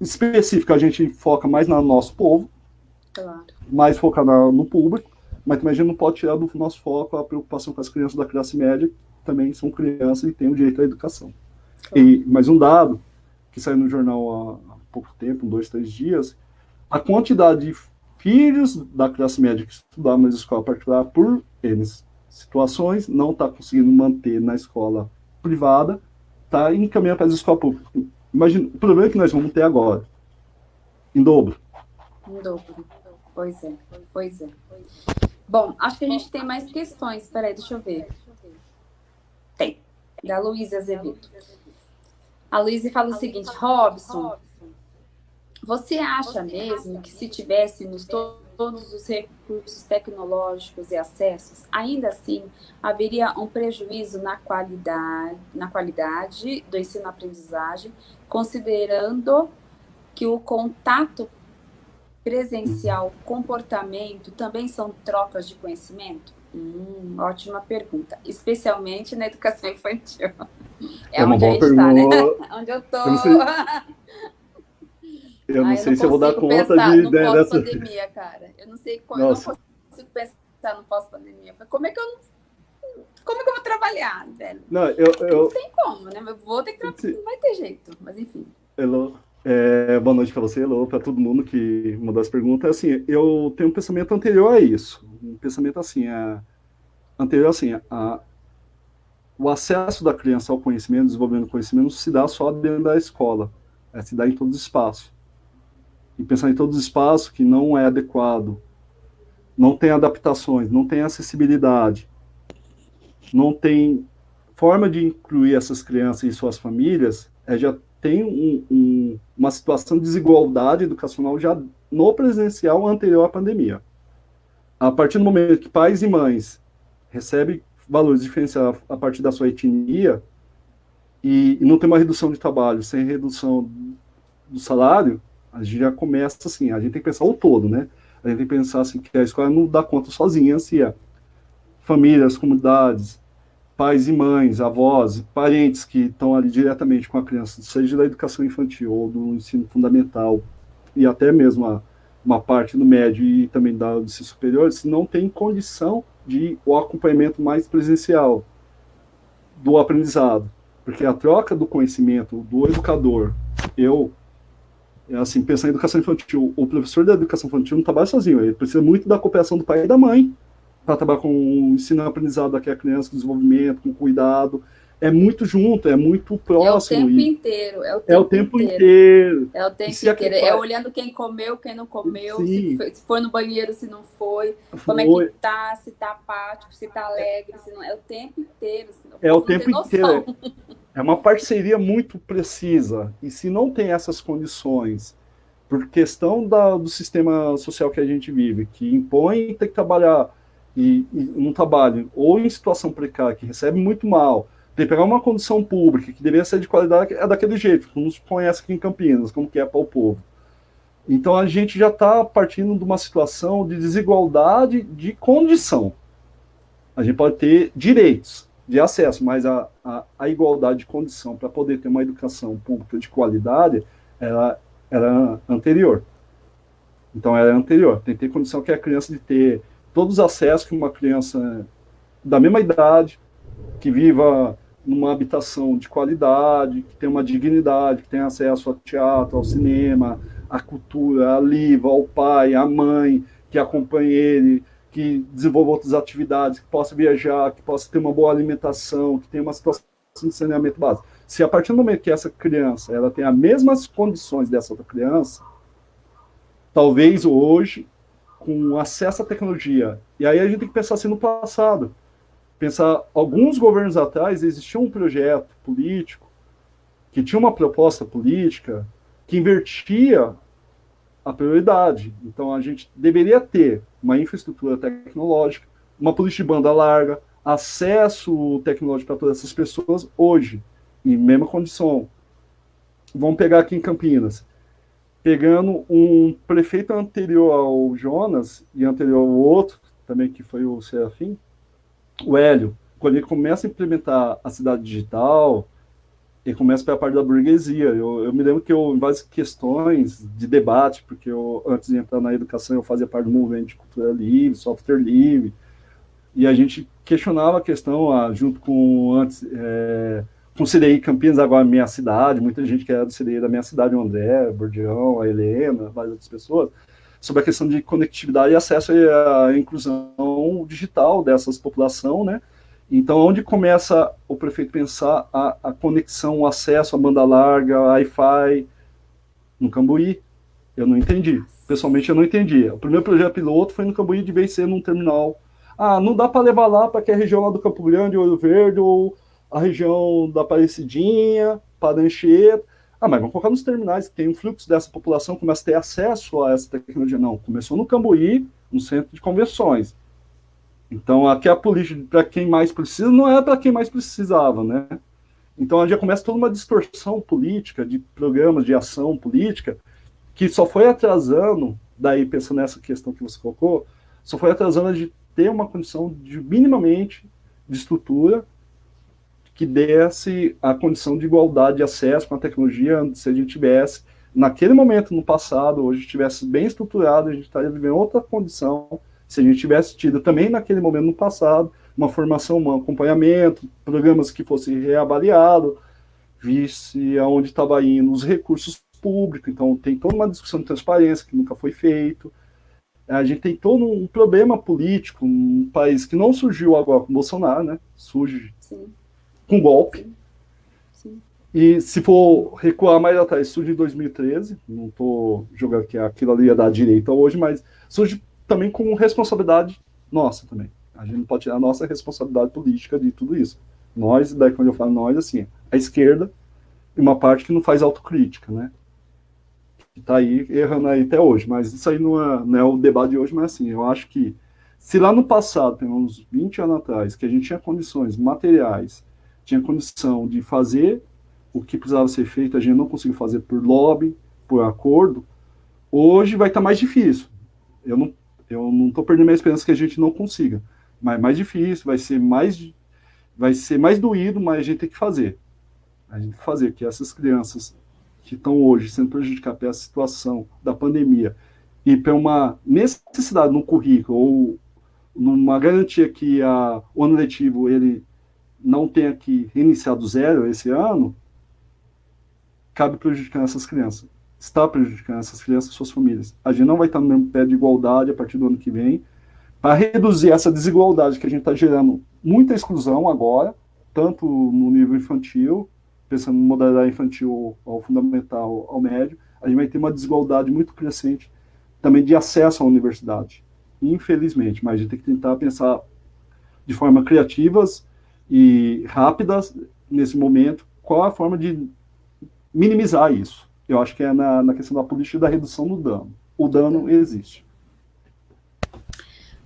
S2: específica, a gente foca mais no nosso povo, claro. mais focar no público, a gente não pode tirar do nosso foco a preocupação com as crianças da classe média, que também são crianças e têm o direito à educação. E mais um dado, que saiu no jornal há, pouco tempo, dois, três dias, a quantidade de filhos da classe média que estudavam na escola particular por eles situações, não está conseguindo manter na escola privada, está encaminhando para as escolas públicas. Imagina, o problema que nós vamos ter agora, em dobro.
S1: Em dobro. Pois é, pois é. Bom, acho que a gente tem mais questões. Peraí, deixa eu ver. Tem. Da Luísa Azevedo. A Luísa fala o seguinte, Robson, você acha mesmo que se tivéssemos todos os recursos tecnológicos e acessos, ainda assim haveria um prejuízo na qualidade, na qualidade do ensino-aprendizagem, considerando que o contato presencial, comportamento, também são trocas de conhecimento? Hum, ótima pergunta, especialmente na educação infantil. É, é onde a gente está, né? Onde eu estou.
S2: Eu não ah, sei eu não se eu vou dar conta pensar de,
S1: no né, dessa... cara. Eu não sei como, eu não consigo pensar no pós-pandemia. Como é que eu não como é que eu vou trabalhar, velho?
S2: Não, eu, eu...
S1: não tem como, né? Eu vou ter que trabalhar, não vai ter jeito, mas enfim.
S2: Elô, é, boa noite para você, Elô, para todo mundo que mandou as perguntas. Assim, eu tenho um pensamento anterior a isso. Um pensamento assim, é, anterior assim, a, o acesso da criança ao conhecimento, desenvolvendo conhecimento, se dá só dentro da escola, é, se dá em todos os espaços e pensar em todos os espaços que não é adequado, não tem adaptações, não tem acessibilidade, não tem forma de incluir essas crianças e suas famílias, é, já tem um, um, uma situação de desigualdade educacional já no presencial anterior à pandemia. A partir do momento que pais e mães recebem valores diferenciados a partir da sua etnia e, e não tem uma redução de trabalho sem redução do salário, a gente já começa assim, a gente tem que pensar o todo, né? A gente tem que pensar assim, que a escola não dá conta sozinha, assim, é famílias, comunidades, pais e mães, avós, parentes que estão ali diretamente com a criança, seja da educação infantil ou do ensino fundamental, e até mesmo a, uma parte do médio e também da do ensino superior, se não tem condição de o acompanhamento mais presencial do aprendizado. Porque a troca do conhecimento do educador, eu, é assim, pensar em educação infantil, o professor da educação infantil não trabalha sozinho, ele precisa muito da cooperação do pai e da mãe para trabalhar com o ensino aprendizado daquela criança, com desenvolvimento, com cuidado. É muito junto, é muito próximo.
S1: É o tempo inteiro. É o tempo,
S2: é o tempo inteiro. inteiro.
S1: É o tempo inteiro. É olhando quem comeu, quem não comeu, se foi, se foi, no banheiro, se não foi, foi, como é que tá, se tá apático, se tá alegre, se não. É o tempo inteiro.
S2: É o tempo inteiro. É uma parceria muito precisa. E se não tem essas condições, por questão da, do sistema social que a gente vive, que impõe ter que trabalhar e, e trabalho ou em situação precária, que recebe muito mal, tem que pegar uma condição pública que deveria ser de qualidade, é daquele jeito, como se conhece aqui em Campinas, como que é para o povo. Então a gente já está partindo de uma situação de desigualdade de condição. A gente pode ter direitos, de acesso, mas a, a, a igualdade de condição para poder ter uma educação pública de qualidade ela era anterior. Então era anterior. Tem que ter condição que a criança de ter todos os acessos que uma criança da mesma idade, que viva numa habitação de qualidade, que tenha uma dignidade, que tenha acesso ao teatro, ao cinema, à cultura, à livro, ao pai, à mãe, que acompanhe ele, que desenvolva outras atividades, que possa viajar, que possa ter uma boa alimentação, que tenha uma situação de saneamento básico. Se a partir do momento que essa criança ela tem as mesmas condições dessa outra criança, talvez hoje, com acesso à tecnologia, e aí a gente tem que pensar assim no passado, pensar, alguns governos atrás existia um projeto político que tinha uma proposta política que invertia a prioridade. Então, a gente deveria ter uma infraestrutura tecnológica, uma política de banda larga, acesso tecnológico para todas essas pessoas hoje, em mesma condição. Vamos pegar aqui em Campinas. Pegando um prefeito anterior ao Jonas e anterior ao outro, também que foi o Serafim, o Hélio, quando ele começa a implementar a cidade digital, ele começa pela parte da burguesia. Eu, eu, me lembro que eu, em várias questões de debate, porque eu, antes de entrar na educação, eu fazia parte do movimento de cultura livre, software livre, e a gente questionava a questão, ah, junto com, antes, é, com o CDI Campinas, agora minha cidade, muita gente que era do CDI da minha cidade, o André, o Bordião, a Helena, várias outras pessoas, sobre a questão de conectividade e acesso à inclusão digital dessas população, né, então, onde começa o prefeito pensar a, a conexão, o acesso à banda larga, Wi-Fi, no Cambuí? Eu não entendi. Pessoalmente, eu não entendi. O primeiro projeto piloto foi no Cambuí, de vez num terminal. Ah, não dá para levar lá para que a região lá do Campo Grande, Ouro Verde, ou a região da Aparecidinha, Parancheta. Ah, mas vamos colocar nos terminais, que tem um fluxo dessa população, começa a ter acesso a essa tecnologia. Não, começou no Cambuí, no centro de convenções. Então, aqui a política para quem mais precisa não é para quem mais precisava, né? Então, já começa toda uma distorção política, de programas de ação política, que só foi atrasando, daí pensando nessa questão que você colocou, só foi atrasando de ter uma condição de minimamente de estrutura que desse a condição de igualdade de acesso com a tecnologia, se a gente tivesse, naquele momento no passado, hoje estivesse bem estruturado, a gente estaria vivendo outra condição se a gente tivesse tido também naquele momento no passado uma formação, um acompanhamento, programas que fossem reavaliados, visse aonde estava indo os recursos públicos, então tem toda uma discussão de transparência que nunca foi feito. A gente tem todo um problema político, um país que não surgiu agora com Bolsonaro, né? Surge Sim. Com golpe. Sim. E se for recuar mais atrás, surge em 2013, não estou jogando que aquilo ali ia dar direita hoje, mas surge também com responsabilidade nossa também. A gente não pode tirar a nossa responsabilidade política de tudo isso. Nós, daí quando eu falo nós, assim, a esquerda e uma parte que não faz autocrítica, né? Que tá aí errando aí até hoje. Mas isso aí não é, não é o debate de hoje, mas assim, eu acho que se lá no passado, tem uns 20 anos atrás, que a gente tinha condições materiais, tinha condição de fazer o que precisava ser feito, a gente não conseguiu fazer por lobby, por acordo, hoje vai estar tá mais difícil. Eu não eu não estou perdendo minha esperança que a gente não consiga. Mas é mais difícil, vai ser mais, vai ser mais doído, mas a gente tem que fazer. A gente tem que fazer, que essas crianças que estão hoje sendo prejudicadas pela situação da pandemia e para uma necessidade no currículo ou numa garantia que a, o ano letivo ele não tenha que reiniciar do zero esse ano, cabe prejudicar essas crianças. Está prejudicando essas crianças e suas famílias. A gente não vai estar no mesmo pé de igualdade a partir do ano que vem, para reduzir essa desigualdade que a gente está gerando muita exclusão agora, tanto no nível infantil, pensando no modalidade infantil ao fundamental ao médio, a gente vai ter uma desigualdade muito crescente também de acesso à universidade, infelizmente, mas a gente tem que tentar pensar de forma criativas e rápidas nesse momento qual a forma de minimizar isso. Eu acho que é na, na questão da política da redução do dano. O dano existe.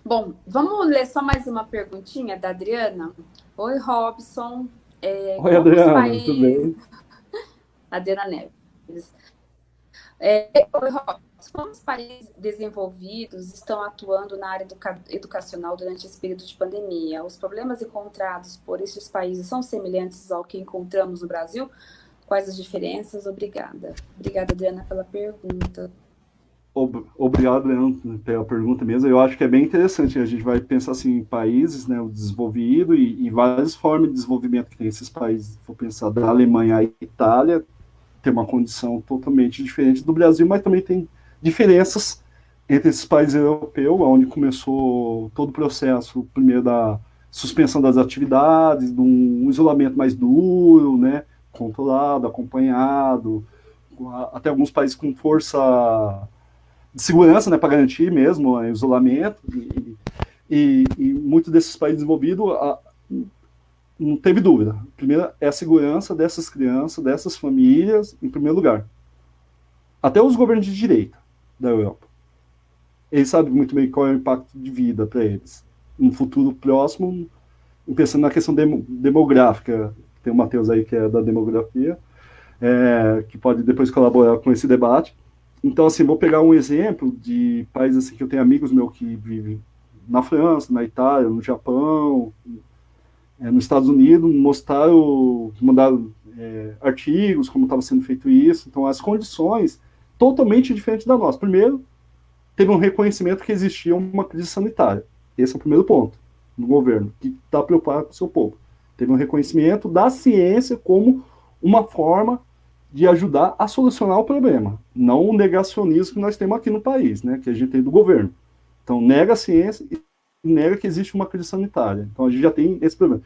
S1: Bom, vamos ler só mais uma perguntinha da Adriana. Oi, Robson.
S2: É, Oi, Adriana, países... tudo bem?
S1: Adriana Neves. É, oi, Robson. Como os países desenvolvidos estão atuando na área educa educacional durante esse período de pandemia? Os problemas encontrados por esses países são semelhantes ao que encontramos no Brasil? Quais as diferenças? Obrigada. Obrigada, Adriana, pela pergunta.
S2: Obrigado, Leandro, pela pergunta mesmo. Eu acho que é bem interessante. A gente vai pensar assim, em países, né, o desenvolvido e, e várias formas de desenvolvimento que tem esses países. Vou pensar da Alemanha à Itália, tem uma condição totalmente diferente do Brasil, mas também tem diferenças entre esses países europeus, onde começou todo o processo, primeiro da suspensão das atividades, de um isolamento mais duro, né, controlado, acompanhado, até alguns países com força de segurança, né, para garantir mesmo o isolamento, e, e, e muitos desses países desenvolvidos não teve dúvida. Primeiro é a segurança dessas crianças, dessas famílias, em primeiro lugar. Até os governos de direita da Europa. Eles sabem muito bem qual é o impacto de vida para eles. No futuro próximo, pensando na questão demográfica, tem o Matheus aí que é da demografia, é, que pode depois colaborar com esse debate. Então, assim, vou pegar um exemplo de países assim, que eu tenho amigos meus que vivem na França, na Itália, no Japão, é, nos Estados Unidos, mostraram, mandaram é, artigos, como estava sendo feito isso. Então, as condições totalmente diferentes da nossa. Primeiro, teve um reconhecimento que existia uma crise sanitária. Esse é o primeiro ponto do governo, que está preocupado com o seu povo. Teve um reconhecimento da ciência como uma forma de ajudar a solucionar o problema, não o negacionismo que nós temos aqui no país, né, que a gente tem do governo. Então, nega a ciência e nega que existe uma crise sanitária. Então, a gente já tem esse problema.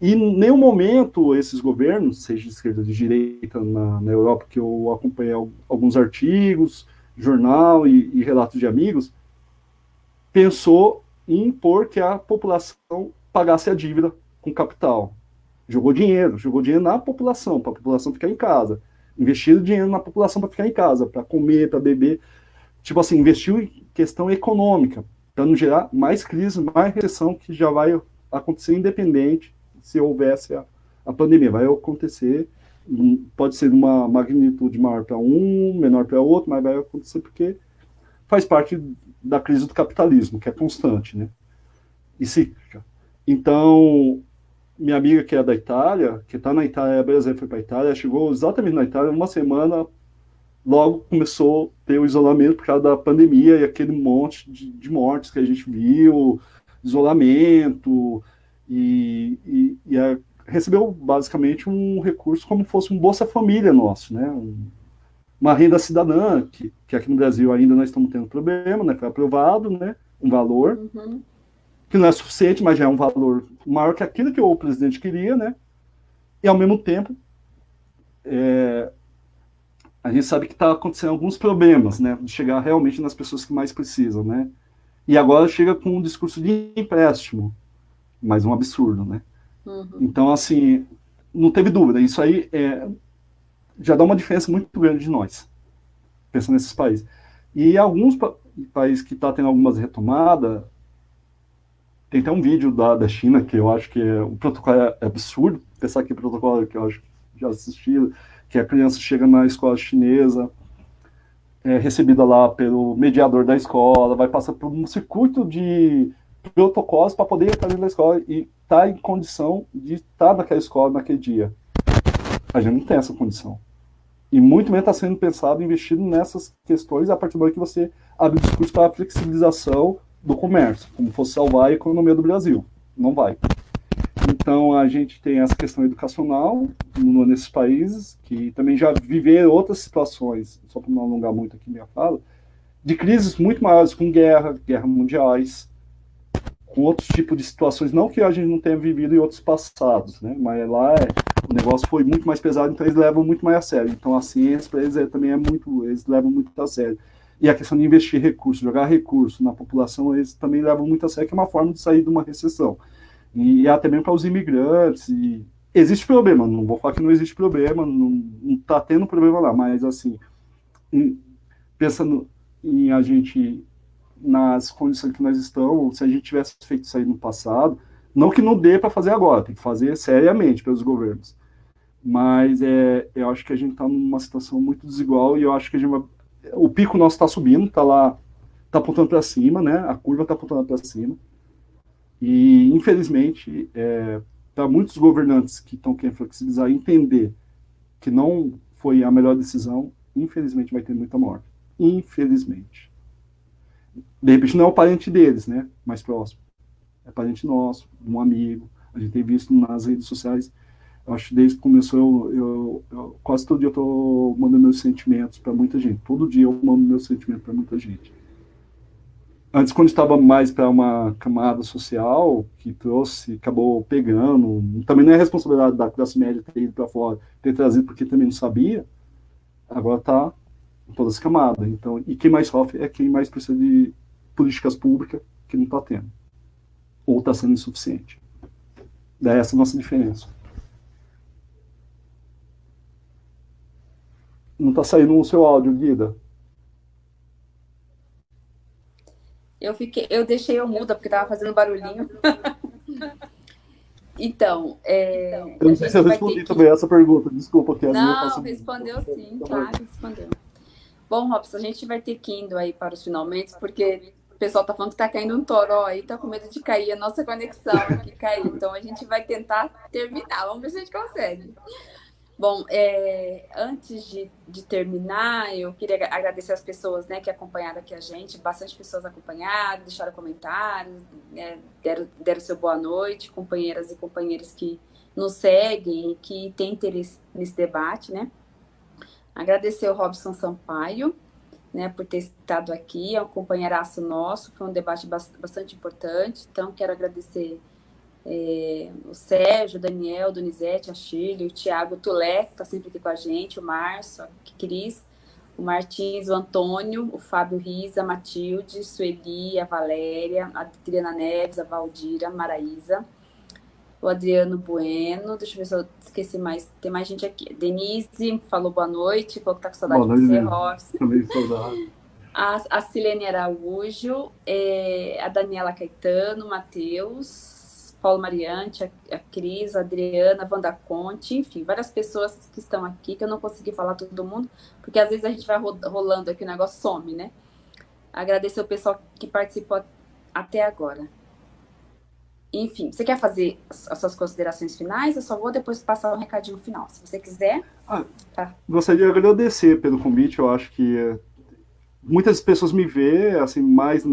S2: E em nenhum momento esses governos, seja de esquerda ou de direita na, na Europa, que eu acompanhei alguns artigos, jornal e, e relatos de amigos, pensou em impor que a população pagasse a dívida com capital. Jogou dinheiro, jogou dinheiro na população, para a população ficar em casa. Investiu dinheiro na população para ficar em casa, para comer, para beber. Tipo assim, investiu em questão econômica, para não gerar mais crise, mais recessão, que já vai acontecer independente se houvesse a, a pandemia. Vai acontecer, pode ser uma magnitude maior para um, menor para outro, mas vai acontecer porque faz parte da crise do capitalismo, que é constante, né? E cíclica. Então, minha amiga que é da Itália, que está na Itália, Brasil foi para a Itália, chegou exatamente na Itália, uma semana logo começou a ter o isolamento por causa da pandemia e aquele monte de, de mortes que a gente viu, isolamento, e, e, e a, recebeu basicamente um recurso como fosse um Bolsa Família nosso, né? Um, uma renda cidadã, que, que aqui no Brasil ainda nós estamos tendo problema, né? Foi aprovado, né? Um valor, uhum. que não é suficiente, mas já é um valor maior que aquilo que o presidente queria, né? E ao mesmo tempo, é, a gente sabe que está acontecendo alguns problemas, né, de chegar realmente nas pessoas que mais precisam, né, e agora chega com um discurso de empréstimo, mais um absurdo, né. Uhum. Então, assim, não teve dúvida, isso aí é, já dá uma diferença muito grande de nós, pensando nesses países. E alguns pa países que estão tá tendo algumas retomadas, tem até um vídeo da, da China que eu acho que é, o protocolo é, é absurdo, pensar que o protocolo que eu acho que já assisti, que a criança chega na escola chinesa, é recebida lá pelo mediador da escola, vai passar por um circuito de protocolos para poder dentro da escola e estar tá em condição de estar naquela escola naquele dia. A gente não tem essa condição. E muito menos está sendo pensado, investido nessas questões a partir do momento que você abre o discurso para a flexibilização do comércio, como fosse salvar a economia do Brasil. Não vai. Então, a gente tem essa questão educacional nesses países, que também já viveram outras situações, só para não alongar muito aqui minha fala, de crises muito maiores, com guerra, guerras mundiais, com outros tipos de situações, não que a gente não tenha vivido em outros passados, né? mas lá é, o negócio foi muito mais pesado, então eles levam muito mais a sério. Então a ciência para eles é, também é muito, eles levam muito a sério. E a questão de investir recursos, jogar recursos na população, eles também levam muito a sério, que é uma forma de sair de uma recessão e até mesmo para os imigrantes. E existe problema, não vou falar que não existe problema, não está tendo problema lá, mas assim, em, pensando em a gente, nas condições que nós estamos, se a gente tivesse feito isso aí no passado, não que não dê para fazer agora, tem que fazer seriamente pelos governos. Mas é, eu acho que a gente está numa situação muito desigual e eu acho que a gente vai, o pico nosso está subindo, está lá, está apontando para cima, né? A curva está apontando para cima. E, infelizmente, é, para muitos governantes que estão querendo flexibilizar entender que não foi a melhor decisão, infelizmente vai ter muita morte. Infelizmente. De repente não é o parente deles, né? Mais próximo. É parente nosso, um amigo. A gente tem visto nas redes sociais. Eu acho que desde que começou, eu, eu, eu quase todo dia eu estou mandando meus sentimentos para muita gente. Todo dia eu mando meus sentimentos para muita gente antes quando estava mais para uma camada social que trouxe, acabou pegando, também não é responsabilidade da classe média ter ido para fora, ter trazido porque também não sabia, agora está todas as camadas. Então, e quem mais sofre é quem mais precisa de políticas públicas que não está tendo, ou está sendo insuficiente. Daí essa é a nossa diferença. Não está saindo o seu áudio, Guida.
S1: Eu fiquei, eu deixei eu muda porque tava fazendo barulhinho. então, é,
S2: eu não sei se eu respondi que... também essa pergunta, desculpa que
S1: Não, respondeu sim, claro, respondeu. Bom, Robson, a gente vai ter que indo aí para os finalmente, porque pessoal tá falando que tá caindo um toró aí, tá com medo de cair a nossa conexão aqui cair. Então a gente vai tentar terminar. Vamos ver se a gente consegue. Bom, é, antes de, de, terminar, eu queria agradecer as pessoas né, que acompanharam aqui a gente, bastante pessoas acompanharam, deixaram comentários, né, deram, deram seu boa noite, companheiras e companheiros que nos seguem e que têm interesse nesse debate, né? Agradecer o Robson Sampaio, né, por ter estado aqui, é um companheiraço nosso, foi um debate bastante importante, então quero agradecer é, o Sérgio, o Daniel, o Donizete, a Shirley, o Tiago, Tulé, que está sempre aqui com a gente, o Márcio, a Cris, o Martins, o Antônio, o Fábio Riza, a Matilde, Sueli, a Valéria, a Adriana Neves, a Valdira, a Maraísa, o Adriano Bueno, deixa eu ver se eu esqueci mais, tem mais gente aqui. Denise falou boa noite, falou que tá com saudade boa de você. Também saudade. A, a Silene Araújo, é, a Daniela Caetano, Matheus, Paulo Mariante, a, a Cris, a Adriana, Wanda Conte, enfim, várias pessoas que estão aqui, que eu não consegui falar todo mundo, porque às vezes a gente vai rolando aqui, o negócio some, né? Agradecer o pessoal que participou até agora. Enfim, você quer fazer as suas considerações finais? Eu só vou depois passar um recadinho final. Se você quiser. Ah,
S2: tá. Gostaria de agradecer pelo convite. Eu acho que muitas pessoas me veem assim, mais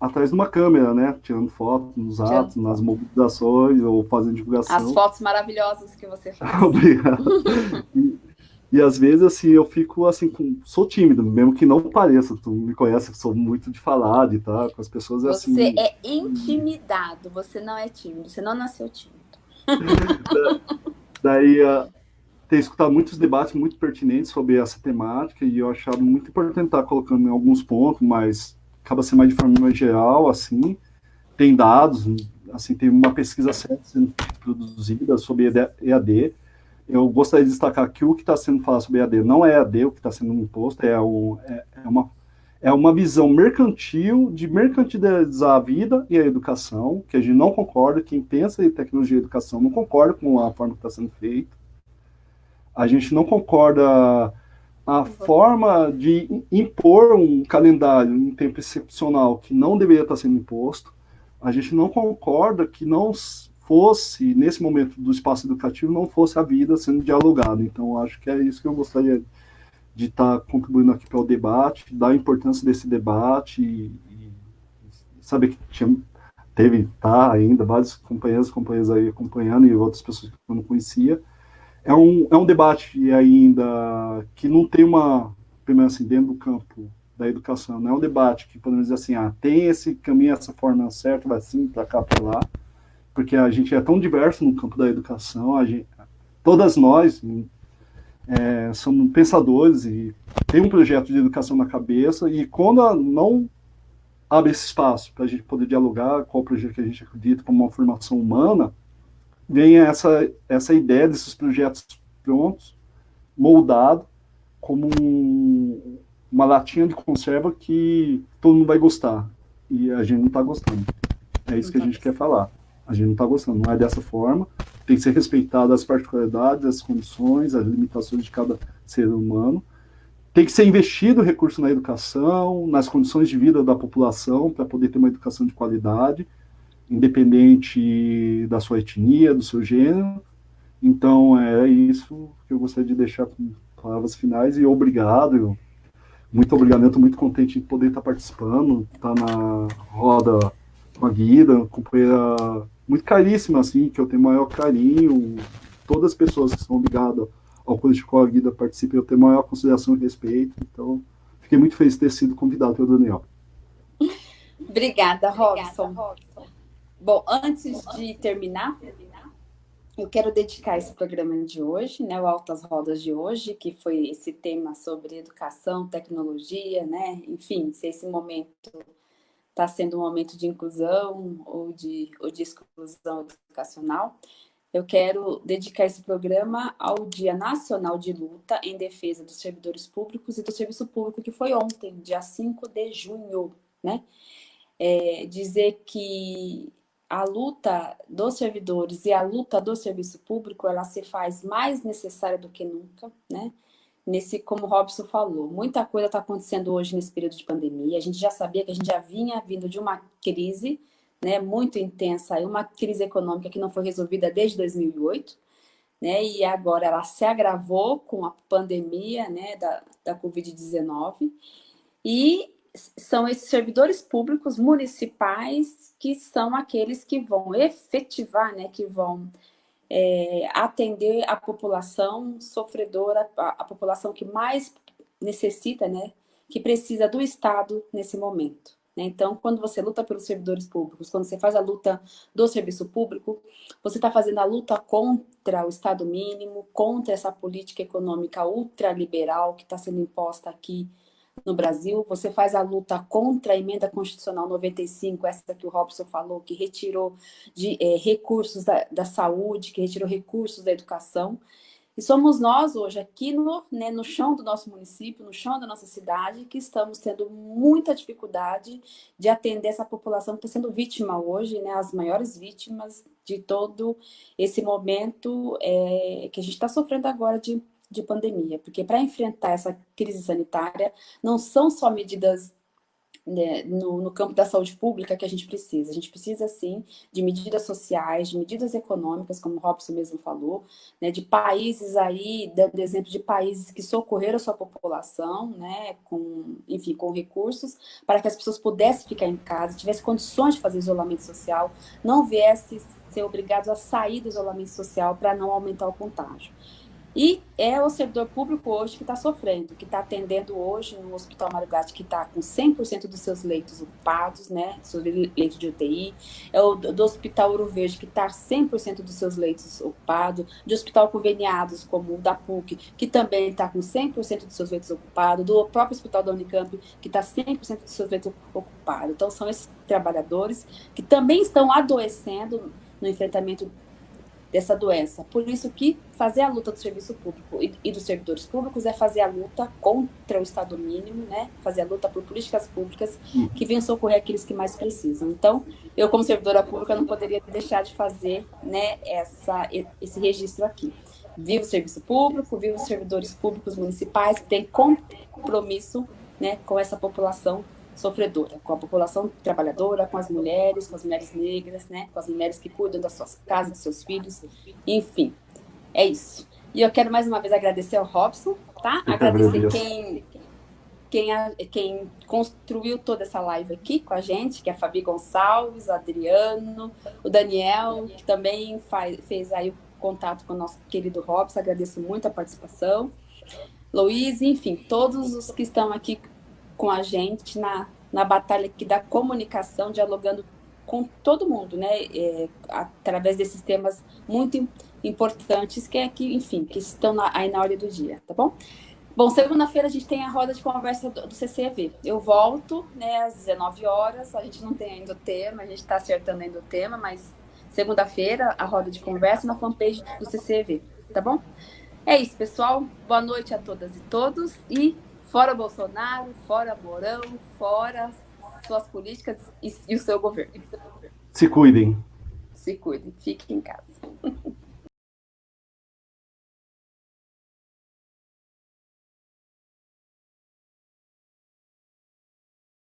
S2: atrás de uma câmera, né? Tirando fotos nos atos, nas mobilizações ou fazendo divulgação.
S1: As fotos maravilhosas que você faz.
S2: Obrigado. E às vezes, assim, eu fico, assim, com... sou tímido, mesmo que não pareça. Tu me conhece, sou muito de falar e tá, com as pessoas,
S1: é
S2: assim...
S1: Você é intimidado, você não é tímido, você não nasceu tímido.
S2: Daí, uh, ter escutado muitos debates muito pertinentes sobre essa temática e eu achava muito importante estar colocando em alguns pontos, mas acaba sendo mais de forma geral, assim. Tem dados, assim, tem uma pesquisa certa sendo produzida sobre EAD, eu gostaria de destacar que o que está sendo falado sobre EAD não é EAD, o que está sendo imposto é, um, é, é, uma, é uma visão mercantil de mercantilizar a vida e a educação, que a gente não concorda, quem pensa em tecnologia e educação não concorda com a forma que está sendo feita. A gente não concorda a forma de impor um calendário em tempo excepcional que não deveria estar sendo imposto. A gente não concorda que não fosse, nesse momento do espaço educativo, não fosse a vida sendo dialogada. Então, acho que é isso que eu gostaria de estar tá contribuindo aqui para o debate, dar a importância desse debate e, e saber que tinha, teve, tá, ainda, vários companheiros e companheiras aí acompanhando e outras pessoas que eu não conhecia. É um, é um debate ainda que não tem uma, primeiro assim, dentro do campo da educação, não é um debate que podemos dizer assim, ah, tem esse caminho, essa forma certa, vai assim, para cá, para lá, porque a gente é tão diverso no campo da educação, gente, todas nós é, somos pensadores e tem um projeto de educação na cabeça, e quando não abre esse espaço para a gente poder dialogar qual projeto que a gente acredita como uma formação humana, vem essa, essa ideia desses projetos prontos, moldado, como um, uma latinha de conserva que todo mundo vai gostar. E a gente não está gostando. É isso que a gente quer falar. A gente não está gostando, não é dessa forma. Tem que ser respeitado as particularidades, as condições, as limitações de cada ser humano. Tem que ser investido recurso na educação, nas condições de vida da população, para poder ter uma educação de qualidade, independente da sua etnia, do seu gênero. Então, é isso que eu gostaria de deixar com palavras finais e obrigado. Muito obrigado, eu estou muito contente de poder estar participando, estar na roda com a Guida, companheira muito caríssima, assim, que eu tenho maior carinho. Todas as pessoas que são ligadas ao coletivo com a Guida participam, eu tenho maior consideração e respeito. Então, fiquei muito feliz de ter sido convidado pelo Daniel.
S1: Obrigada, Robson. Obrigada, Robson. Bom, antes de terminar, eu quero dedicar esse programa de hoje, né, o Altas Rodas de hoje, que foi esse tema sobre educação, tecnologia, né, enfim, se esse momento está sendo um momento de inclusão ou de, ou de exclusão educacional, eu quero dedicar esse programa ao Dia Nacional de Luta em Defesa dos Servidores Públicos e do Serviço Público, que foi ontem, dia 5 de junho, né? É, dizer que a luta dos servidores e a luta do serviço público, ela se faz mais necessária do que nunca, né? Nesse, como o Robson falou, muita coisa está acontecendo hoje nesse período de pandemia. A gente já sabia que a gente já vinha vindo de uma crise né, muito intensa, uma crise econômica que não foi resolvida desde 2008, né, e agora ela se agravou com a pandemia né, da, da Covid-19. E são esses servidores públicos municipais que são aqueles que vão efetivar, né, que vão é, atender a população sofredora, a, a, população que mais necessita, né, que precisa do Estado nesse momento. Né? Então, quando você luta pelos servidores públicos, quando você faz a luta do serviço público, você está fazendo a luta contra o Estado mínimo, contra essa política econômica ultraliberal que está sendo imposta aqui no Brasil, você faz a luta contra a emenda constitucional 95, essa que o Robson falou, que retirou de, é, recursos da, da, saúde, que retirou recursos da educação. E somos nós hoje, aqui no, né, no chão do nosso município, no chão da nossa cidade, que estamos tendo muita dificuldade de atender essa população que está sendo vítima hoje, né, as maiores vítimas de todo esse momento é, que a gente está sofrendo agora de de pandemia, porque para enfrentar essa crise sanitária, não são só medidas né, no, no, campo da saúde pública que a gente precisa. A gente precisa, sim, de medidas sociais, de medidas econômicas, como o Robson mesmo falou, né, de países aí, dando exemplo de países que socorreram a sua população, né, com, enfim, com recursos, para que as pessoas pudessem ficar em casa, tivessem condições de fazer isolamento social, não viessem ser obrigados a sair do isolamento social para não aumentar o contágio. E é o servidor público hoje que está sofrendo, que está atendendo hoje no Hospital Marugatti, que está com 100% dos seus leitos ocupados, né, seus leitos de UTI, é o do Hospital Ouro Verde, que está 100% dos seus leitos ocupados, de hospital conveniados, como o da PUC, que também está com 100% dos seus leitos ocupados, do próprio Hospital da Unicamp, que está 100% dos seus leitos ocupados. Então, são esses trabalhadores que também estão adoecendo no enfrentamento dessa doença. Por isso que fazer a luta do serviço público e, dos servidores públicos é fazer a luta contra o Estado mínimo, né? Fazer a luta por políticas públicas que venham socorrer aqueles que mais precisam. Então, eu como servidora pública não poderia deixar de fazer, né, essa, esse registro aqui. Viva o serviço público, viva os servidores públicos municipais têm compromisso, né, com essa população sofredora, com a população trabalhadora, com as mulheres, com as mulheres negras, né, com as mulheres que cuidam das suas casas, dos seus filhos, enfim, é isso. E eu quero mais uma vez agradecer ao Robson, tá? Eu agradecer quem, quem, quem construiu toda essa live aqui com a gente, que é a Fabi Gonçalves, Adriano, o Daniel, que também faz, fez aí o contato com o nosso querido Robson, agradeço muito a participação. Luiz, enfim, todos os que estão aqui com a gente na, na batalha aqui da comunicação, dialogando com todo mundo, né? É, através desses temas muito importantes que é que, enfim, que estão na, aí na ordem do dia, tá bom? Bom, segunda-feira a gente tem a roda de conversa do, do CCV. Eu volto, né, às 19 horas. A gente não tem ainda o tema, a gente está acertando ainda o tema, mas segunda-feira a roda de conversa na fanpage do CCV, tá bom? É isso, pessoal. Boa noite a todas e todos e Fora Bolsonaro, fora Mourão, fora suas políticas e, e o seu governo.
S2: Se cuidem.
S1: Se cuidem, fiquem em casa.